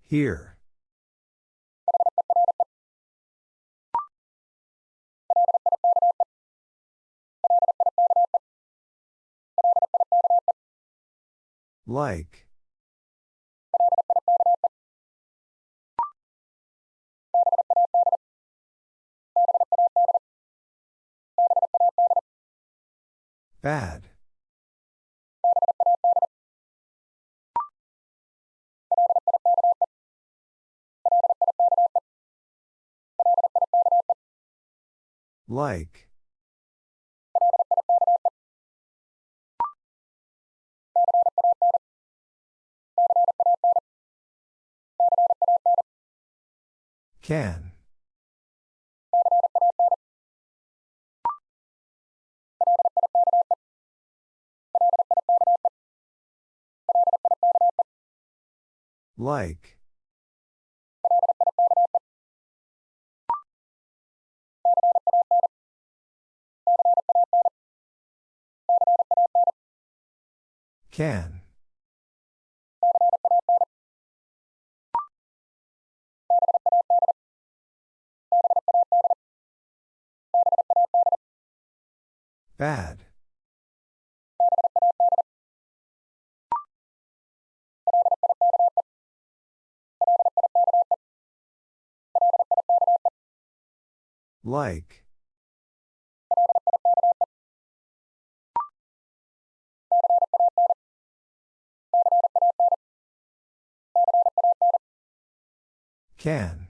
Here. Like. Bad. Like. Can. Like. Can. Bad. Like. Can.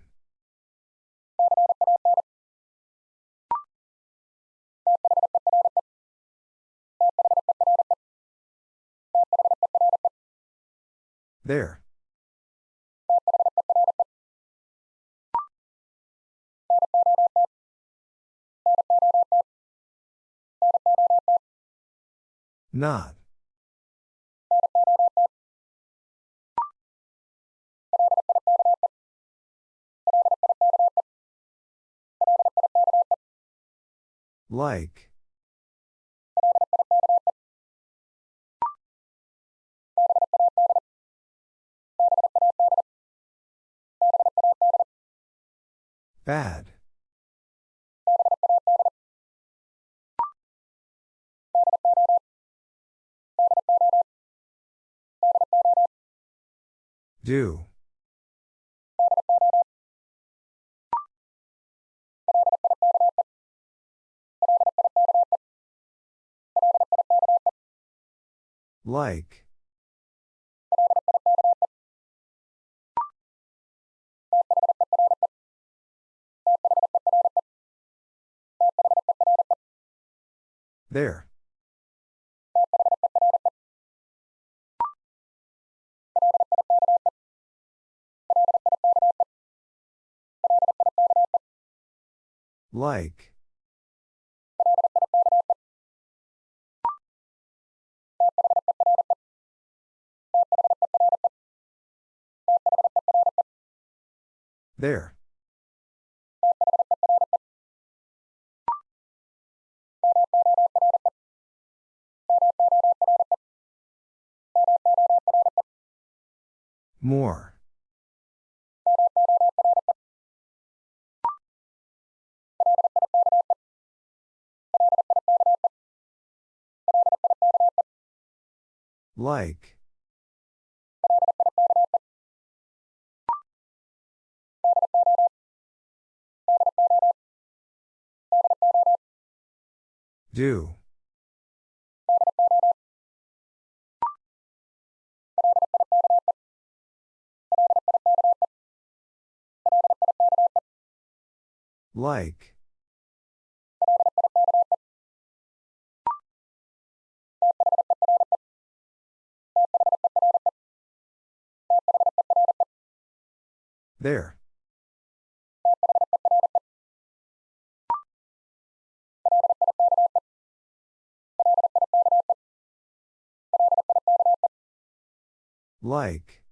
There. Not. Like. Bad. Do. Like. There. Like. There. More. Like. Do. Like. There. Like.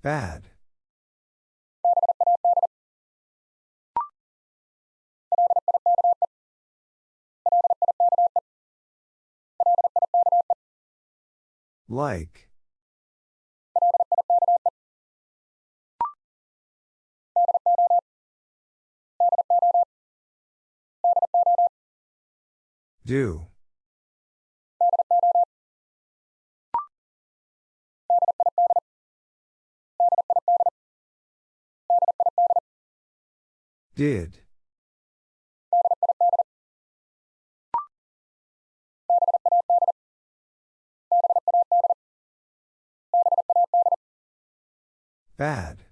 Bad. Like. Do. Did. Bad.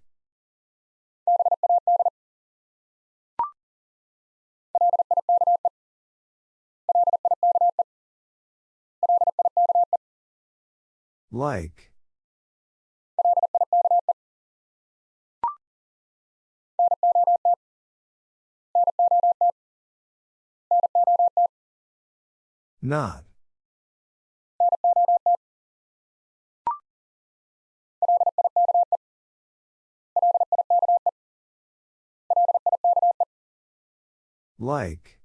Like. Not. Like.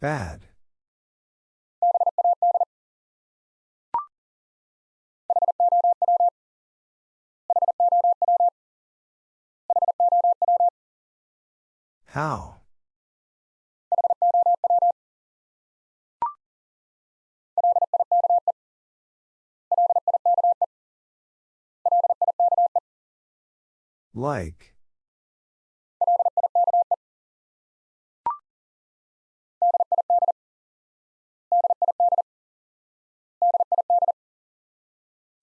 Bad. How? Like.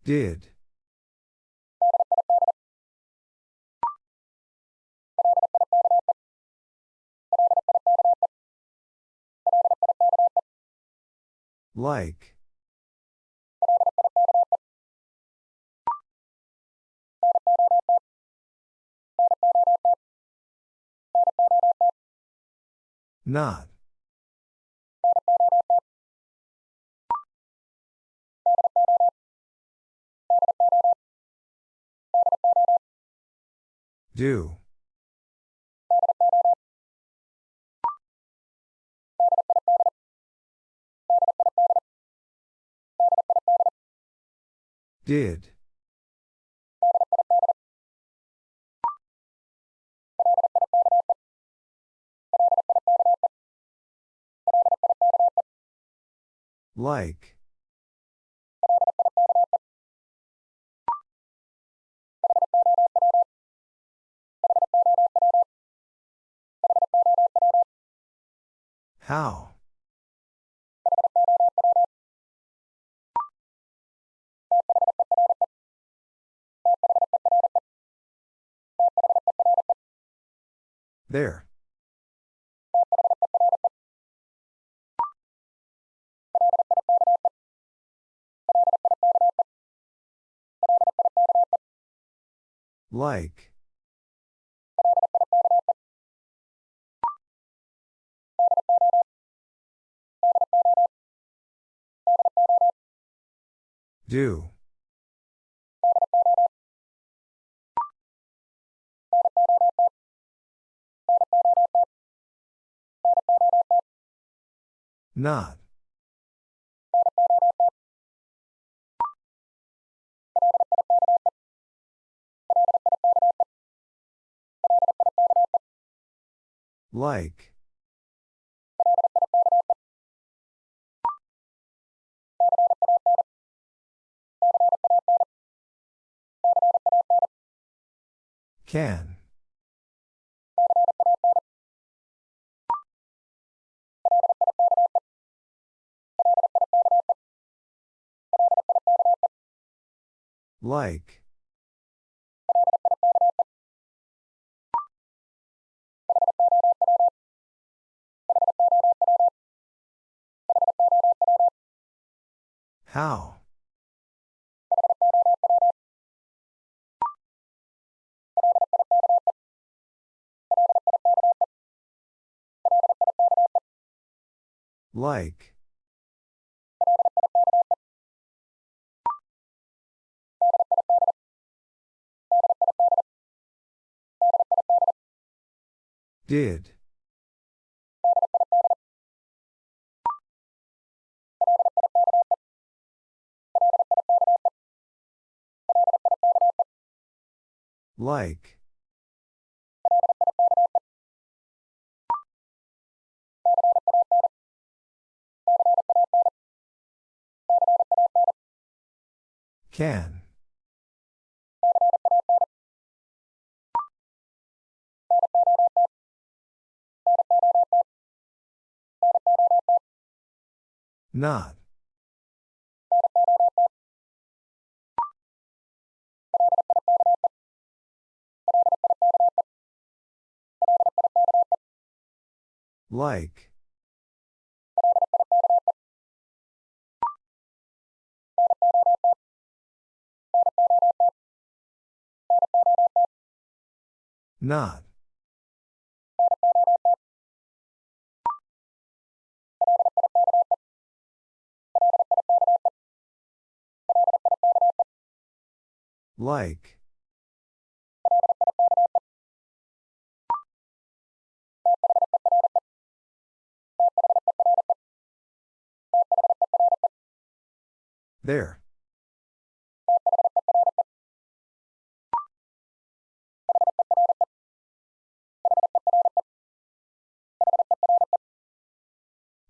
Did. Like. Not. Do. Did. Like. How? There. Like. Do. Not. Like. Can. Like. How? Like. Did. Like. Can. Not. Like. Not. Like. There.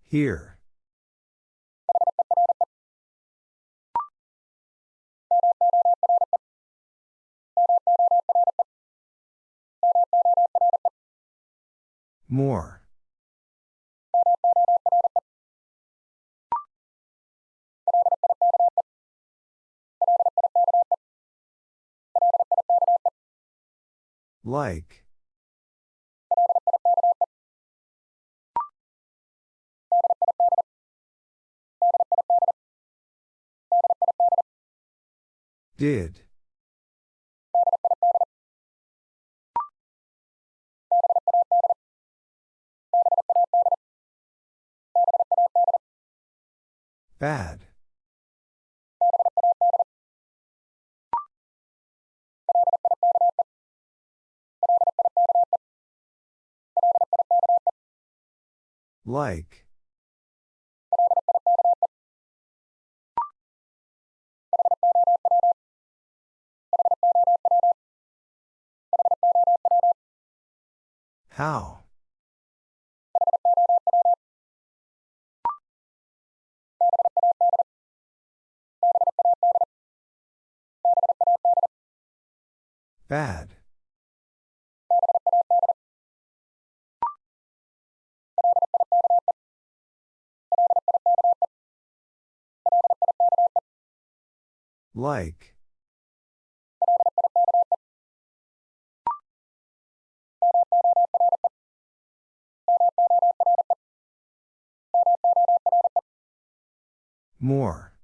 Here. More. Like. Did. Bad. Like. How? Bad. Like. More.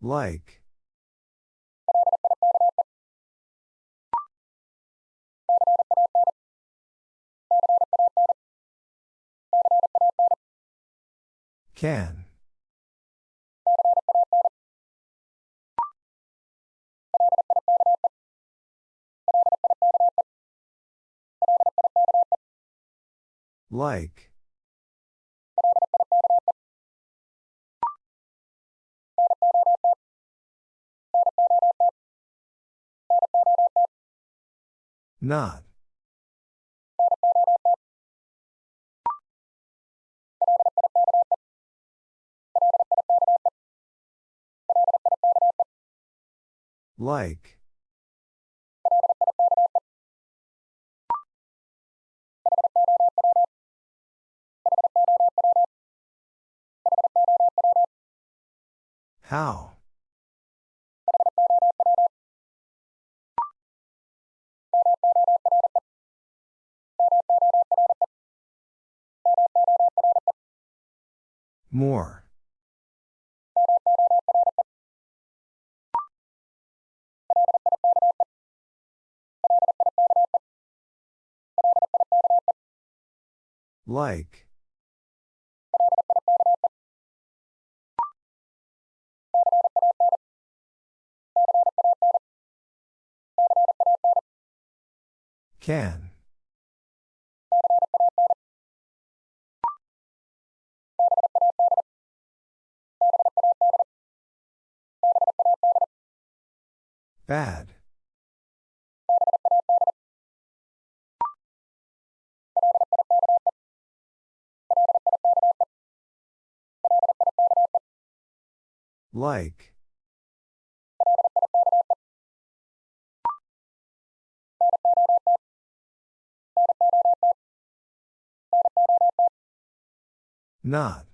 Like. Can. Like. Not. Like. How? More. Like. Can. Bad. Like. Not.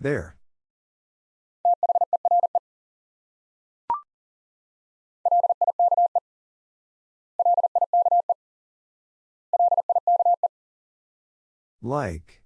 There. Like.